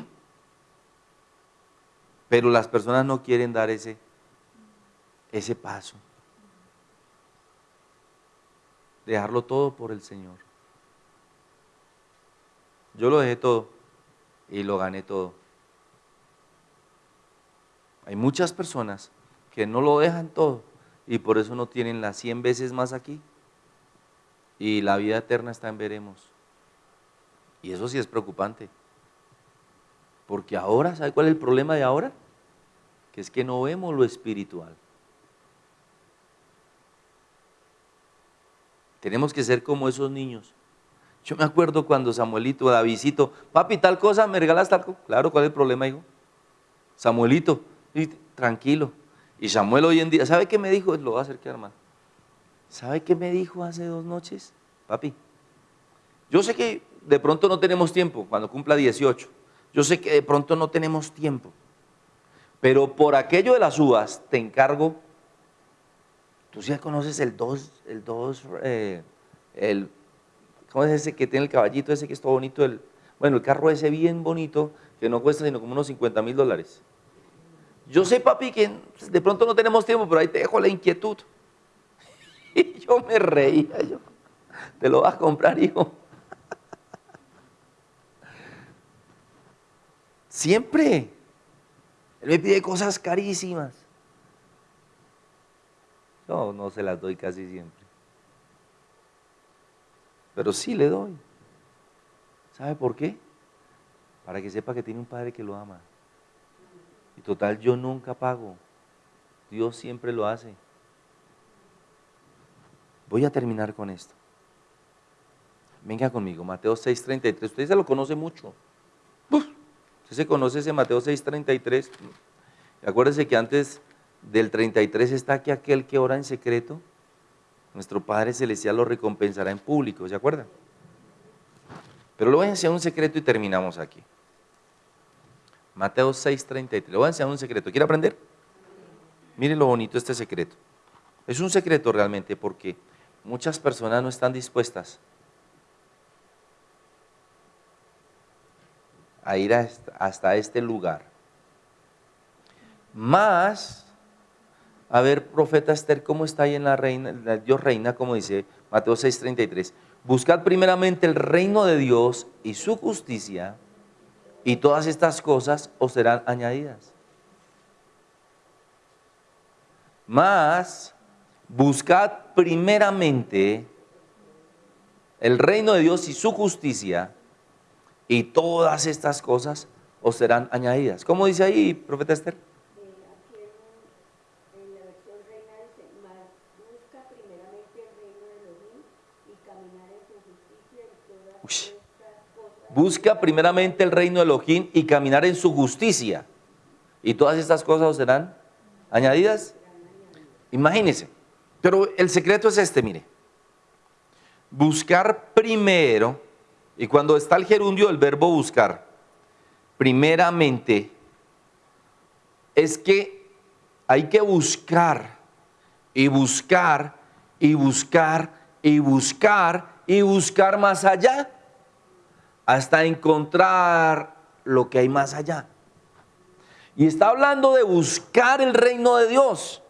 Pero las personas no quieren dar ese, ese paso. Dejarlo todo por el Señor. Yo lo dejé todo y lo gané todo. Hay muchas personas que no lo dejan todo y por eso no tienen las 100 veces más aquí. Y la vida eterna está en veremos. Y eso sí es preocupante. Porque ahora, ¿sabe cuál es el problema de ahora? Que es que no vemos lo espiritual. Tenemos que ser como esos niños. Yo me acuerdo cuando Samuelito, Davidito, papi, tal cosa, me regalas tal cosa. Claro, ¿cuál es el problema, hijo? Samuelito, tranquilo. Y Samuel hoy en día, ¿sabe qué me dijo? Lo va a hacer que hermano. ¿Sabe qué me dijo hace dos noches? Papi, yo sé que de pronto no tenemos tiempo cuando cumpla 18. Yo sé que de pronto no tenemos tiempo. Pero por aquello de las uvas te encargo. Tú ya conoces el 2, el 2, eh, el, ¿cómo es ese que tiene el caballito ese que es todo bonito? El, bueno, el carro ese bien bonito que no cuesta sino como unos 50 mil dólares. Yo sé, papi, que de pronto no tenemos tiempo, pero ahí te dejo la inquietud. Y yo me reía, yo, te lo vas a comprar, hijo. Siempre. Él me pide cosas carísimas. Yo no se las doy casi siempre. Pero sí le doy. ¿Sabe por qué? Para que sepa que tiene un padre que lo ama. Y total, yo nunca pago. Dios siempre lo hace. Voy a terminar con esto. Venga conmigo, Mateo 6:33. Usted se lo conoce mucho. Usted se conoce ese Mateo 6:33. Acuérdese que antes del 33 está aquí aquel que ora en secreto. Nuestro Padre Celestial lo recompensará en público, ¿se acuerdan? Pero lo voy a enseñar un secreto y terminamos aquí. Mateo 6:33. Le voy a enseñar un secreto. ¿Quiere aprender? Miren lo bonito este secreto. Es un secreto realmente porque muchas personas no están dispuestas a ir hasta este lugar. Más, a ver, profeta Esther, ¿cómo está ahí en la reina, Dios reina, como dice Mateo 6:33? Buscad primeramente el reino de Dios y su justicia, y todas estas cosas os serán añadidas. Más, buscad primeramente el reino de Dios y su justicia, y todas estas cosas os serán añadidas. ¿Cómo dice ahí, profeta Esther? Busca primeramente el reino de Elohim y caminar en su justicia. Y todas estas cosas os serán añadidas. Imagínense. Pero el secreto es este, mire. Buscar primero y cuando está el gerundio del verbo buscar, primeramente, es que hay que buscar y buscar y buscar y buscar y buscar más allá hasta encontrar lo que hay más allá. Y está hablando de buscar el reino de Dios.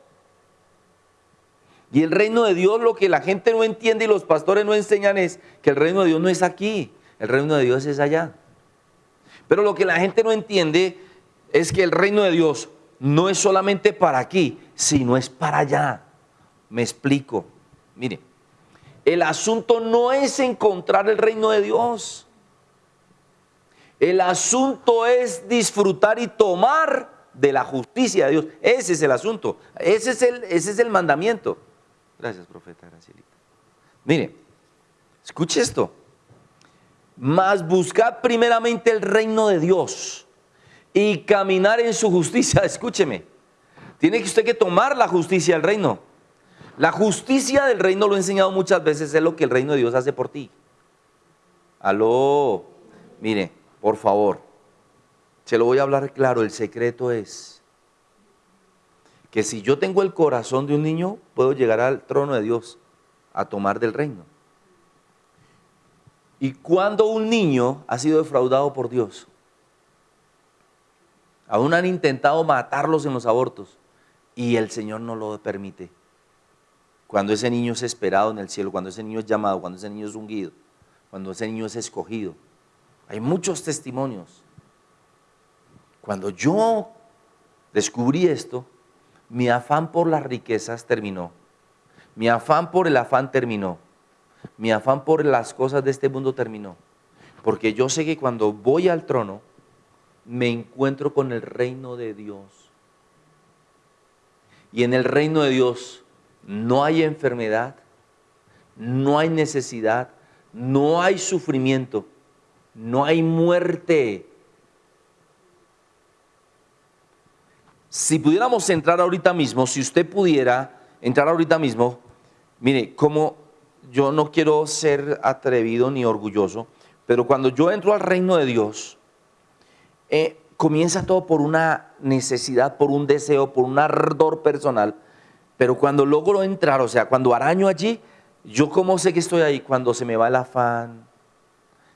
Y el reino de Dios lo que la gente no entiende y los pastores no enseñan es que el reino de Dios no es aquí, el reino de Dios es allá. Pero lo que la gente no entiende es que el reino de Dios no es solamente para aquí, sino es para allá. Me explico. Mire, el asunto no es encontrar el reino de Dios. El asunto es disfrutar y tomar de la justicia de Dios. Ese es el asunto. Ese es el, ese es el mandamiento. Gracias, profeta Gracielita. Mire, escuche esto. Más buscad primeramente el reino de Dios y caminar en su justicia. Escúcheme. Tiene que usted que tomar la justicia del reino. La justicia del reino, lo he enseñado muchas veces, es lo que el reino de Dios hace por ti. Aló, mire, por favor, se lo voy a hablar claro, el secreto es que si yo tengo el corazón de un niño, puedo llegar al trono de Dios a tomar del reino. Y cuando un niño ha sido defraudado por Dios, aún han intentado matarlos en los abortos, y el Señor no lo permite. Cuando ese niño es esperado en el cielo, cuando ese niño es llamado, cuando ese niño es ungido, cuando ese niño es escogido. Hay muchos testimonios. Cuando yo descubrí esto, mi afán por las riquezas terminó. Mi afán por el afán terminó. Mi afán por las cosas de este mundo terminó. Porque yo sé que cuando voy al trono, me encuentro con el reino de Dios. Y en el reino de Dios no hay enfermedad, no hay necesidad, no hay sufrimiento, no hay muerte. Si pudiéramos entrar ahorita mismo, si usted pudiera entrar ahorita mismo, mire, como yo no quiero ser atrevido ni orgulloso, pero cuando yo entro al reino de Dios, eh, comienza todo por una necesidad, por un deseo, por un ardor personal, pero cuando logro entrar, o sea, cuando araño allí, yo cómo sé que estoy ahí cuando se me va el afán,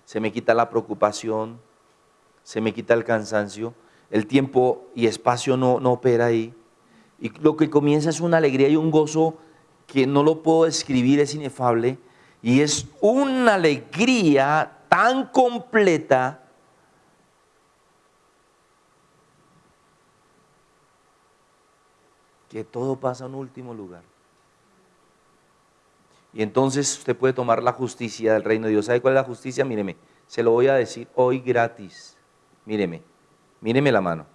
se me quita la preocupación, se me quita el cansancio, el tiempo y espacio no, no opera ahí. Y lo que comienza es una alegría y un gozo que no lo puedo describir, es inefable. Y es una alegría tan completa que todo pasa en último lugar. Y entonces usted puede tomar la justicia del reino de Dios. ¿Sabe cuál es la justicia? Míreme, se lo voy a decir hoy gratis. Míreme, míreme la mano.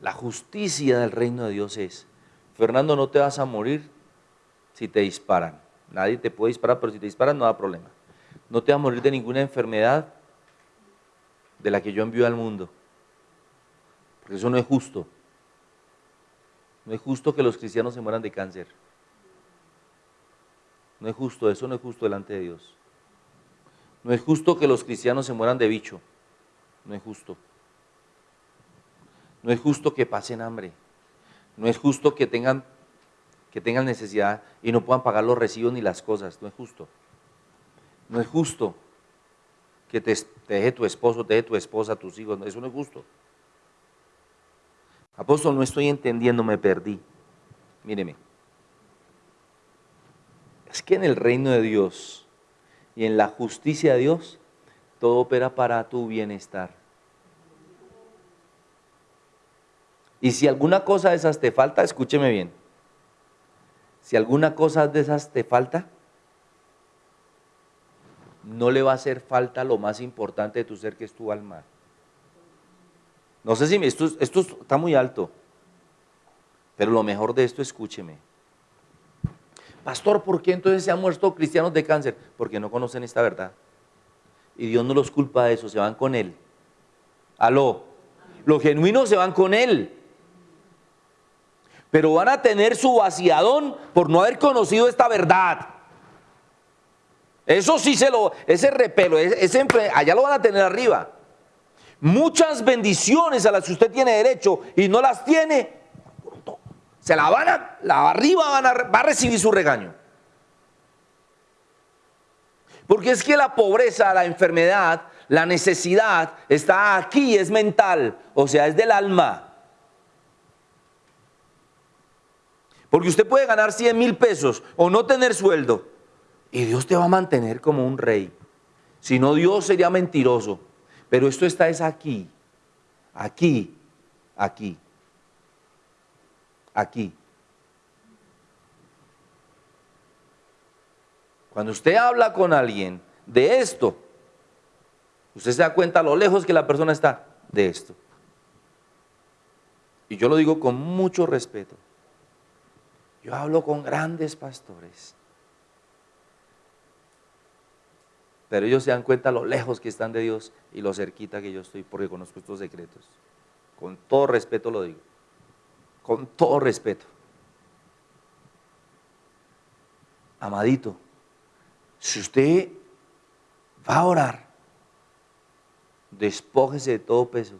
La justicia del reino de Dios es, Fernando, no te vas a morir si te disparan. Nadie te puede disparar, pero si te disparan no da problema. No te vas a morir de ninguna enfermedad de la que yo envío al mundo. Porque eso no es justo. No es justo que los cristianos se mueran de cáncer. No es justo, eso no es justo delante de Dios. No es justo que los cristianos se mueran de bicho. No es justo. No es justo que pasen hambre. No es justo que tengan, que tengan necesidad y no puedan pagar los recibos ni las cosas. No es justo. No es justo que te, te deje tu esposo, te deje tu esposa, tus hijos. Eso no es justo. Apóstol, no estoy entendiendo, me perdí. Míreme. Es que en el reino de Dios y en la justicia de Dios, todo opera para tu bienestar. Y si alguna cosa de esas te falta, escúcheme bien. Si alguna cosa de esas te falta, no le va a hacer falta lo más importante de tu ser, que es tu alma. No sé si esto, está muy alto, pero lo mejor de esto, escúcheme. Pastor, ¿por qué entonces se han muerto cristianos de cáncer? Porque no conocen esta verdad. Y Dios no los culpa de eso, se van con Él. Aló, los genuinos se van con Él. Pero van a tener su vaciadón por no haber conocido esta verdad. Eso sí se lo, ese repelo, ese, allá lo van a tener arriba muchas bendiciones a las que usted tiene derecho y no las tiene, se la van a, la arriba van a, va a recibir su regaño. Porque es que la pobreza, la enfermedad, la necesidad está aquí, es mental, o sea, es del alma. Porque usted puede ganar 100 mil pesos o no tener sueldo y Dios te va a mantener como un rey. Si no, Dios sería mentiroso. Pero esto está es aquí, aquí, aquí, aquí. Cuando usted habla con alguien de esto, usted se da cuenta lo lejos que la persona está de esto. Y yo lo digo con mucho respeto. Yo hablo con grandes pastores Pero ellos se dan cuenta lo lejos que están de Dios y lo cerquita que yo estoy porque conozco estos secretos. Con todo respeto lo digo. con todo respeto. Amadito, si usted va a orar, despójese de todo peso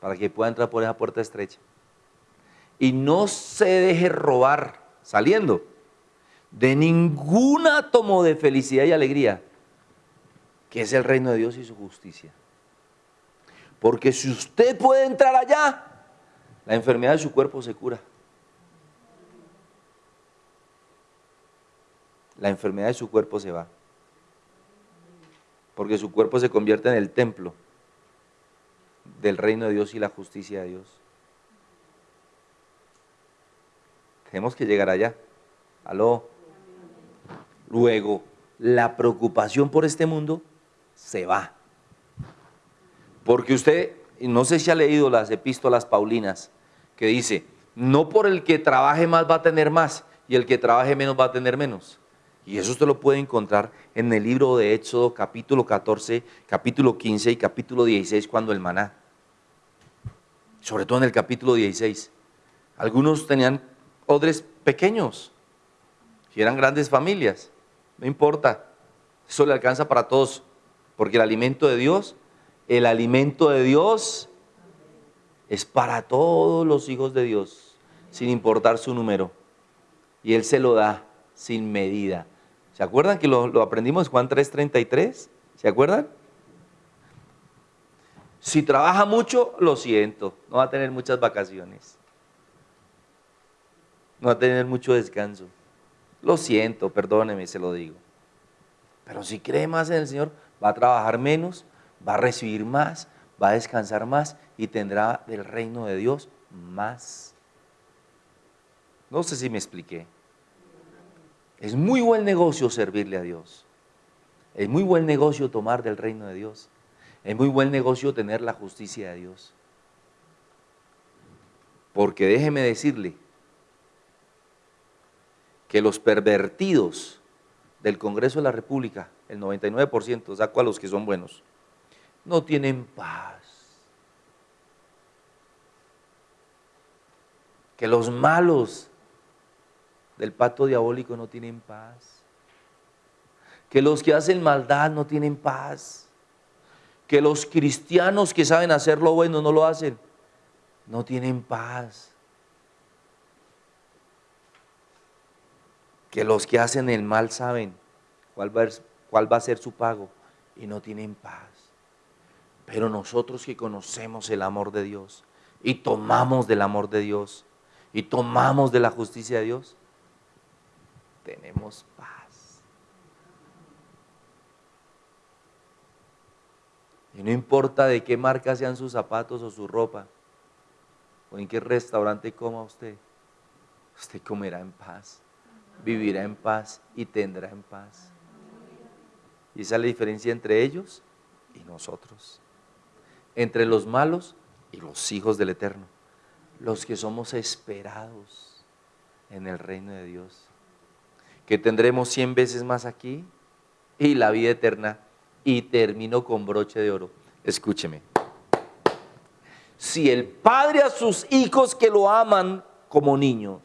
para que pueda entrar por esa puerta estrecha. Y no se deje robar saliendo de ningún átomo de felicidad y alegría, que es el reino de Dios y su justicia. Porque si usted puede entrar allá, la enfermedad de su cuerpo se cura. La enfermedad de su cuerpo se va. Porque su cuerpo se convierte en el templo del reino de Dios y la justicia de Dios. Tenemos que llegar allá. Aló. Luego, la preocupación por este mundo se va. Porque usted, no sé si ha leído las epístolas paulinas, que dice, no por el que trabaje más va a tener más, y el que trabaje menos va a tener menos. Y eso usted lo puede encontrar en el libro de Éxodo, capítulo 14, capítulo 15 y capítulo 16, cuando el maná. Sobre todo en el capítulo 16. Algunos tenían odres pequeños, si eran grandes familias, no importa, eso le alcanza para todos, porque el alimento de Dios, el alimento de Dios es para todos los hijos de Dios, sin importar su número. Y Él se lo da sin medida. ¿Se acuerdan que lo, aprendimos en Juan 3:33? ¿Se acuerdan? Si trabaja mucho, lo siento, no va a tener muchas vacaciones. No va a tener mucho descanso. Lo siento, perdóneme, se lo digo. Pero si cree más en el Señor, va a trabajar menos, va a recibir más, va a descansar más y tendrá del reino de Dios más. No sé si me expliqué. Es muy buen negocio servirle a Dios. Es muy buen negocio tomar del reino de Dios. Es muy buen negocio tener la justicia de Dios. Porque déjeme decirle que los pervertidos del Congreso de la República el 99%, saco a los que son buenos, no tienen paz. Que los malos del pacto diabólico no tienen paz. Que los que hacen maldad no tienen paz. Que los cristianos que saben hacer lo bueno no lo hacen. No tienen paz. Que los que hacen el mal saben cuál va, cuál va a ser su pago y no tienen paz. Pero nosotros que conocemos el amor de Dios y tomamos del amor de Dios y tomamos de la justicia de Dios, tenemos paz. Y no importa de qué marca sean sus zapatos o su ropa, o en qué restaurante coma usted, usted comerá en paz, vivirá en paz y tendrá en paz. Y esa es la diferencia entre ellos y nosotros. Entre los malos y los hijos del Eterno. Los que somos esperados en el reino de Dios. Que tendremos cien veces más aquí y la vida eterna. Y termino con broche de oro. Escúcheme. Si el padre a sus hijos que lo aman como niños,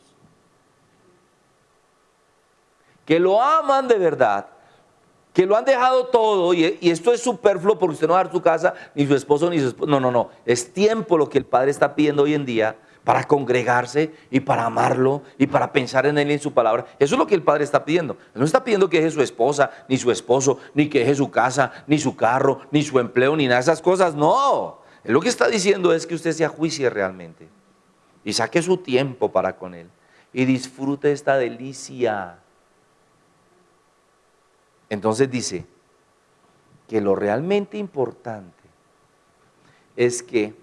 que lo aman de verdad, que lo han dejado todo y, esto es superfluo porque usted no va a dar su casa, ni su esposo, ni su esposo. No, no, no. Es tiempo lo que el Padre está pidiendo hoy en día para congregarse y para amarlo y para pensar en Él y en su palabra. Eso es lo que el Padre está pidiendo. no está pidiendo que deje su esposa, ni su esposo, ni que deje su casa, ni su carro, ni su empleo, ni nada de esas cosas. No. Lo que está diciendo es que usted se ajuicie realmente y saque su tiempo para con Él y disfrute esta delicia entonces dice que lo realmente importante es que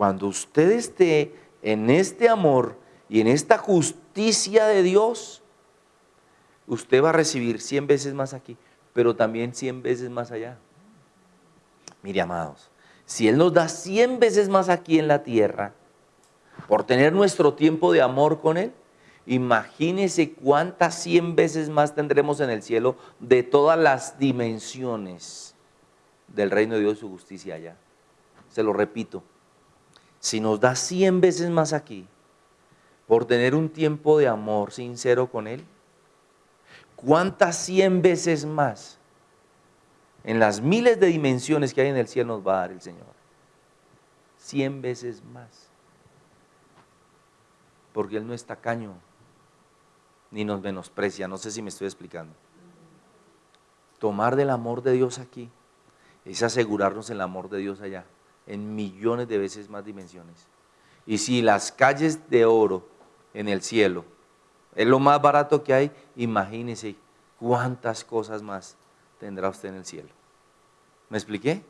cuando usted esté en este amor y en esta justicia de Dios, usted va a recibir 100 veces más aquí, pero también 100 veces más allá. Mire, amados, si Él nos da 100 veces más aquí en la tierra, por tener nuestro tiempo de amor con Él, Imagínese cuántas cien veces más tendremos en el cielo de todas las dimensiones del reino de Dios y su justicia allá. Se lo repito, si nos da cien veces más aquí, por tener un tiempo de amor sincero con Él, ¿cuántas cien veces más en las miles de dimensiones que hay en el cielo nos va a dar el Señor? Cien veces más. Porque Él no es tacaño, ni nos menosprecia. No sé si me estoy explicando. Tomar del amor de Dios aquí es asegurarnos el amor de Dios allá, en millones de veces más dimensiones. Y si las calles de oro en el cielo es lo más barato que hay, imagínese cuántas cosas más tendrá usted en el cielo. ¿Me expliqué?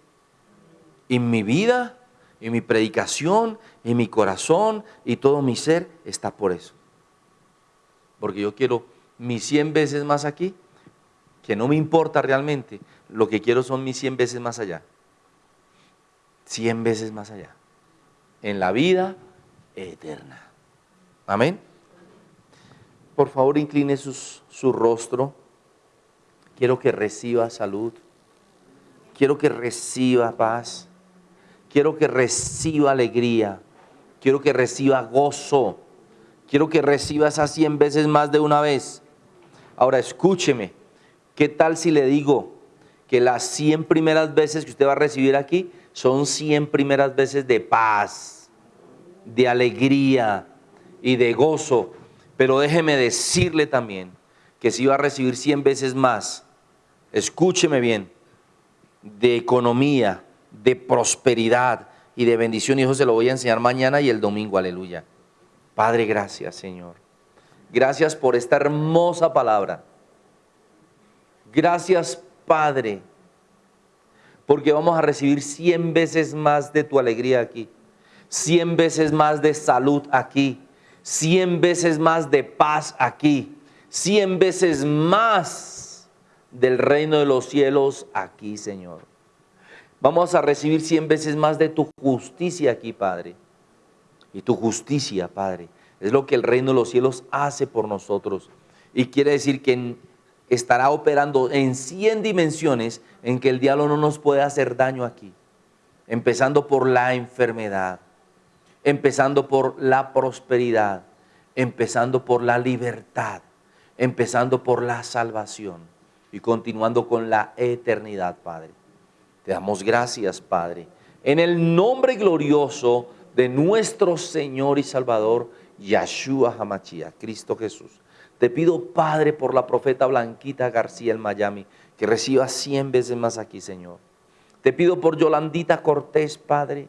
Y mi vida, y mi predicación, y mi corazón, y todo mi ser está por eso. Porque yo quiero mis 100 veces más aquí, que no me importa realmente, lo que quiero son mis 100 veces más allá. 100 veces más allá. En la vida eterna. Amén. Por favor, incline su rostro. Quiero que reciba salud. Quiero que reciba paz. Quiero que reciba alegría. Quiero que reciba gozo. Quiero que reciba esas 100 veces más de una vez. Ahora escúcheme. ¿Qué tal si le digo que las 100 primeras veces que usted va a recibir aquí son 100 primeras veces de paz, de alegría y de gozo? Pero déjeme decirle también que si va a recibir 100 veces más, escúcheme bien, de economía, de prosperidad y de bendición. Y eso se lo voy a enseñar mañana y el domingo, aleluya. Padre, gracias Señor. Gracias por esta hermosa palabra. Gracias Padre, porque vamos a recibir 100 veces más de tu alegría aquí, 100 veces más de salud aquí, 100 veces más de paz aquí, 100 veces más del reino de los cielos aquí, Señor. Vamos a recibir 100 veces más de tu justicia aquí, Padre. Y tu justicia, Padre, es lo que el reino de los cielos hace por nosotros. Y quiere decir que estará operando en 100 dimensiones en que el diablo no nos puede hacer daño aquí. Empezando por la enfermedad, empezando por la prosperidad, empezando por la libertad, empezando por la salvación y continuando con la eternidad, Padre. Te damos gracias, Padre, en el nombre glorioso de nuestro Señor y Salvador, Yahshua Hamachia, Cristo Jesús. Te pido, Padre, por la profeta Blanquita García en Miami, que reciba cien veces más aquí, Señor. Te pido por Yolandita Cortés, Padre,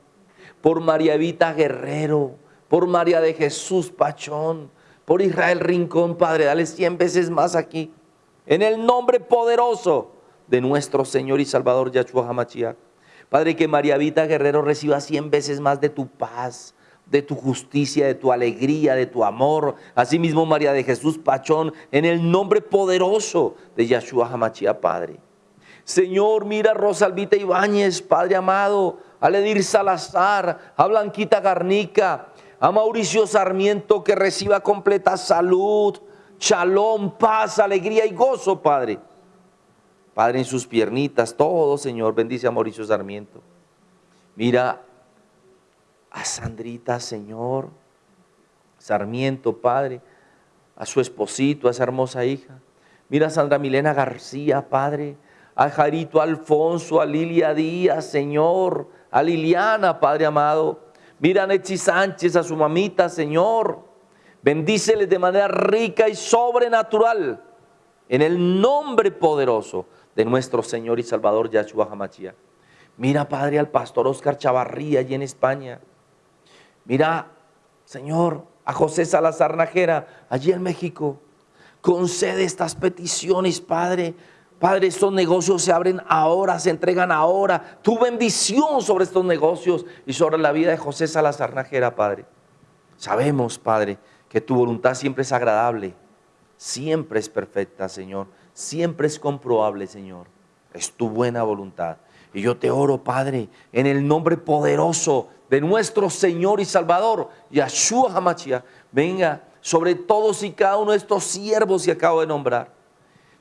por María Evita Guerrero, por María de Jesús Pachón, por Israel Rincón, Padre, dale cien veces más aquí. En el nombre poderoso de nuestro Señor y Salvador Yahshua HaMashiach. Padre, que María Evita Guerrero reciba cien veces más de tu paz, de tu justicia, de tu alegría, de tu amor. Asimismo, María de Jesús Pachón, en el nombre poderoso de Yahshua HaMashiach, Padre. Señor, mira a Rosalvita Ibáñez, Padre amado, a Ledir Salazar, a Blanquita Garnica, a Mauricio Sarmiento que reciba completa salud, shalom, paz, alegría y gozo, Padre. Padre, en sus piernitas, todo, Señor, bendice a Mauricio Sarmiento. Mira a Sandrita, Señor, Sarmiento, Padre, a su esposito, a esa hermosa hija. Mira a Sandra Milena García, Padre, a Jarito Alfonso, a Lilia Díaz, Señor, a Liliana, Padre amado. Mira a Nechi Sánchez, a su mamita, Señor. Bendíceles de manera rica y sobrenatural. En el nombre poderoso de nuestro Señor y Salvador Yahshua Hamachia. Mira, Padre, al pastor Oscar Chavarría allí en España. Mira, Señor, a José Salazar Najera allí en México. Concede estas peticiones, Padre, Padre, estos negocios se abren ahora, se entregan ahora. Tu bendición sobre estos negocios y sobre la vida de José Salazar Najera, Padre. Sabemos, Padre, que tu voluntad siempre es agradable, siempre es perfecta, Señor. Siempre es comprobable, Señor. Es tu buena voluntad. Y yo te oro, Padre, en el nombre poderoso de nuestro Señor y Salvador, Yahshua Hamachia, venga sobre todos y cada uno de estos siervos que acabo de nombrar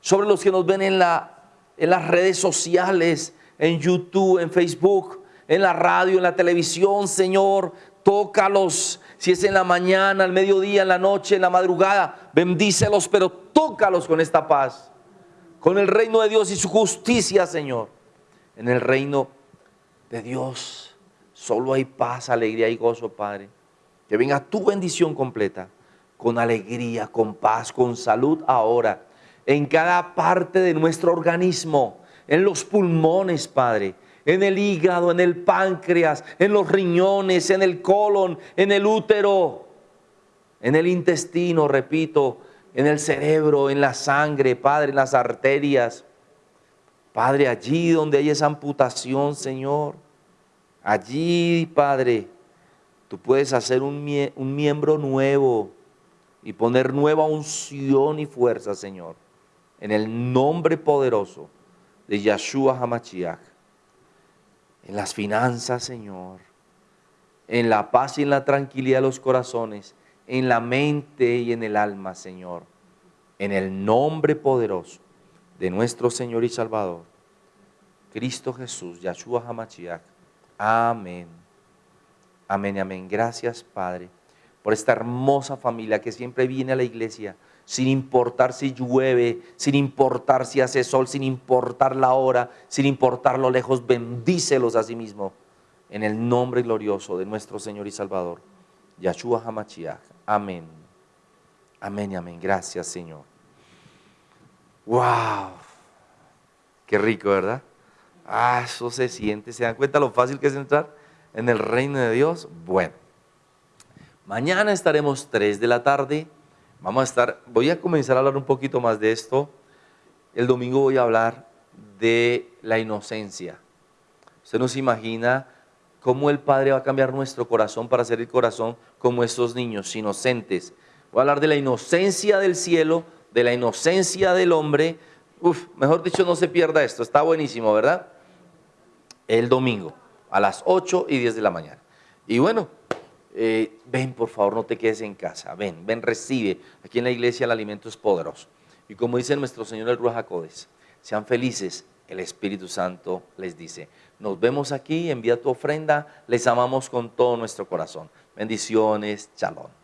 sobre los que nos ven en, la, en las redes sociales, en YouTube, en Facebook, en la radio, en la televisión, Señor. tócalos. Si es en la mañana, al mediodía, en la noche, en la madrugada, bendícelos, pero tócalos con esta paz. Con el reino de Dios y su justicia, Señor. En el reino de Dios solo hay paz, alegría y gozo, Padre. Que venga tu bendición completa, con alegría, con paz, con salud ahora, en cada parte de nuestro organismo, en los pulmones, Padre en el hígado, en el páncreas, en los riñones, en el colon, en el útero, en el intestino, repito, en el cerebro, en la sangre, Padre, en las arterias. Padre, allí donde hay esa amputación, Señor, allí, Padre, tú puedes hacer un, miembro nuevo y poner nueva unción y fuerza, Señor, en el nombre poderoso de Yahshua HaMashiach. En las finanzas, Señor, en la paz y en la tranquilidad de los corazones, en la mente y en el alma, Señor, en el nombre poderoso de nuestro Señor y Salvador, Cristo Jesús, Yahshua HaMashiach. Amén. Amén, amén. Gracias, Padre, por esta hermosa familia que siempre viene a la iglesia sin importar si llueve, sin importar si hace sol, sin importar la hora, sin importar lo lejos, bendícelos a sí mismo. En el nombre glorioso de nuestro Señor y Salvador, Yahshua HaMashiach. Amén. Amén amén. Gracias, Señor. ¡Wow! Qué rico, ¿verdad? Ah, eso se siente. ¿Se dan cuenta lo fácil que es entrar en el reino de Dios? Bueno, mañana estaremos 3 de la tarde Vamos a estar, voy a comenzar a hablar un poquito más de esto. El domingo voy a hablar de la inocencia. Usted no se imagina cómo el Padre va a cambiar nuestro corazón para hacer el corazón como estos niños inocentes. Voy a hablar de la inocencia del cielo, de la inocencia del hombre. Uf, mejor dicho, no se pierda esto. Está buenísimo, ¿verdad? El domingo, a las 8 y 10 de la mañana. Y bueno, eh, ven por favor, no te quedes en casa, ven, ven, recibe. Aquí en la iglesia el alimento es poderoso. Y como dice nuestro Señor el Ruach sean felices, el Espíritu Santo les dice, nos vemos aquí, envía tu ofrenda, les amamos con todo nuestro corazón. Bendiciones, chalón.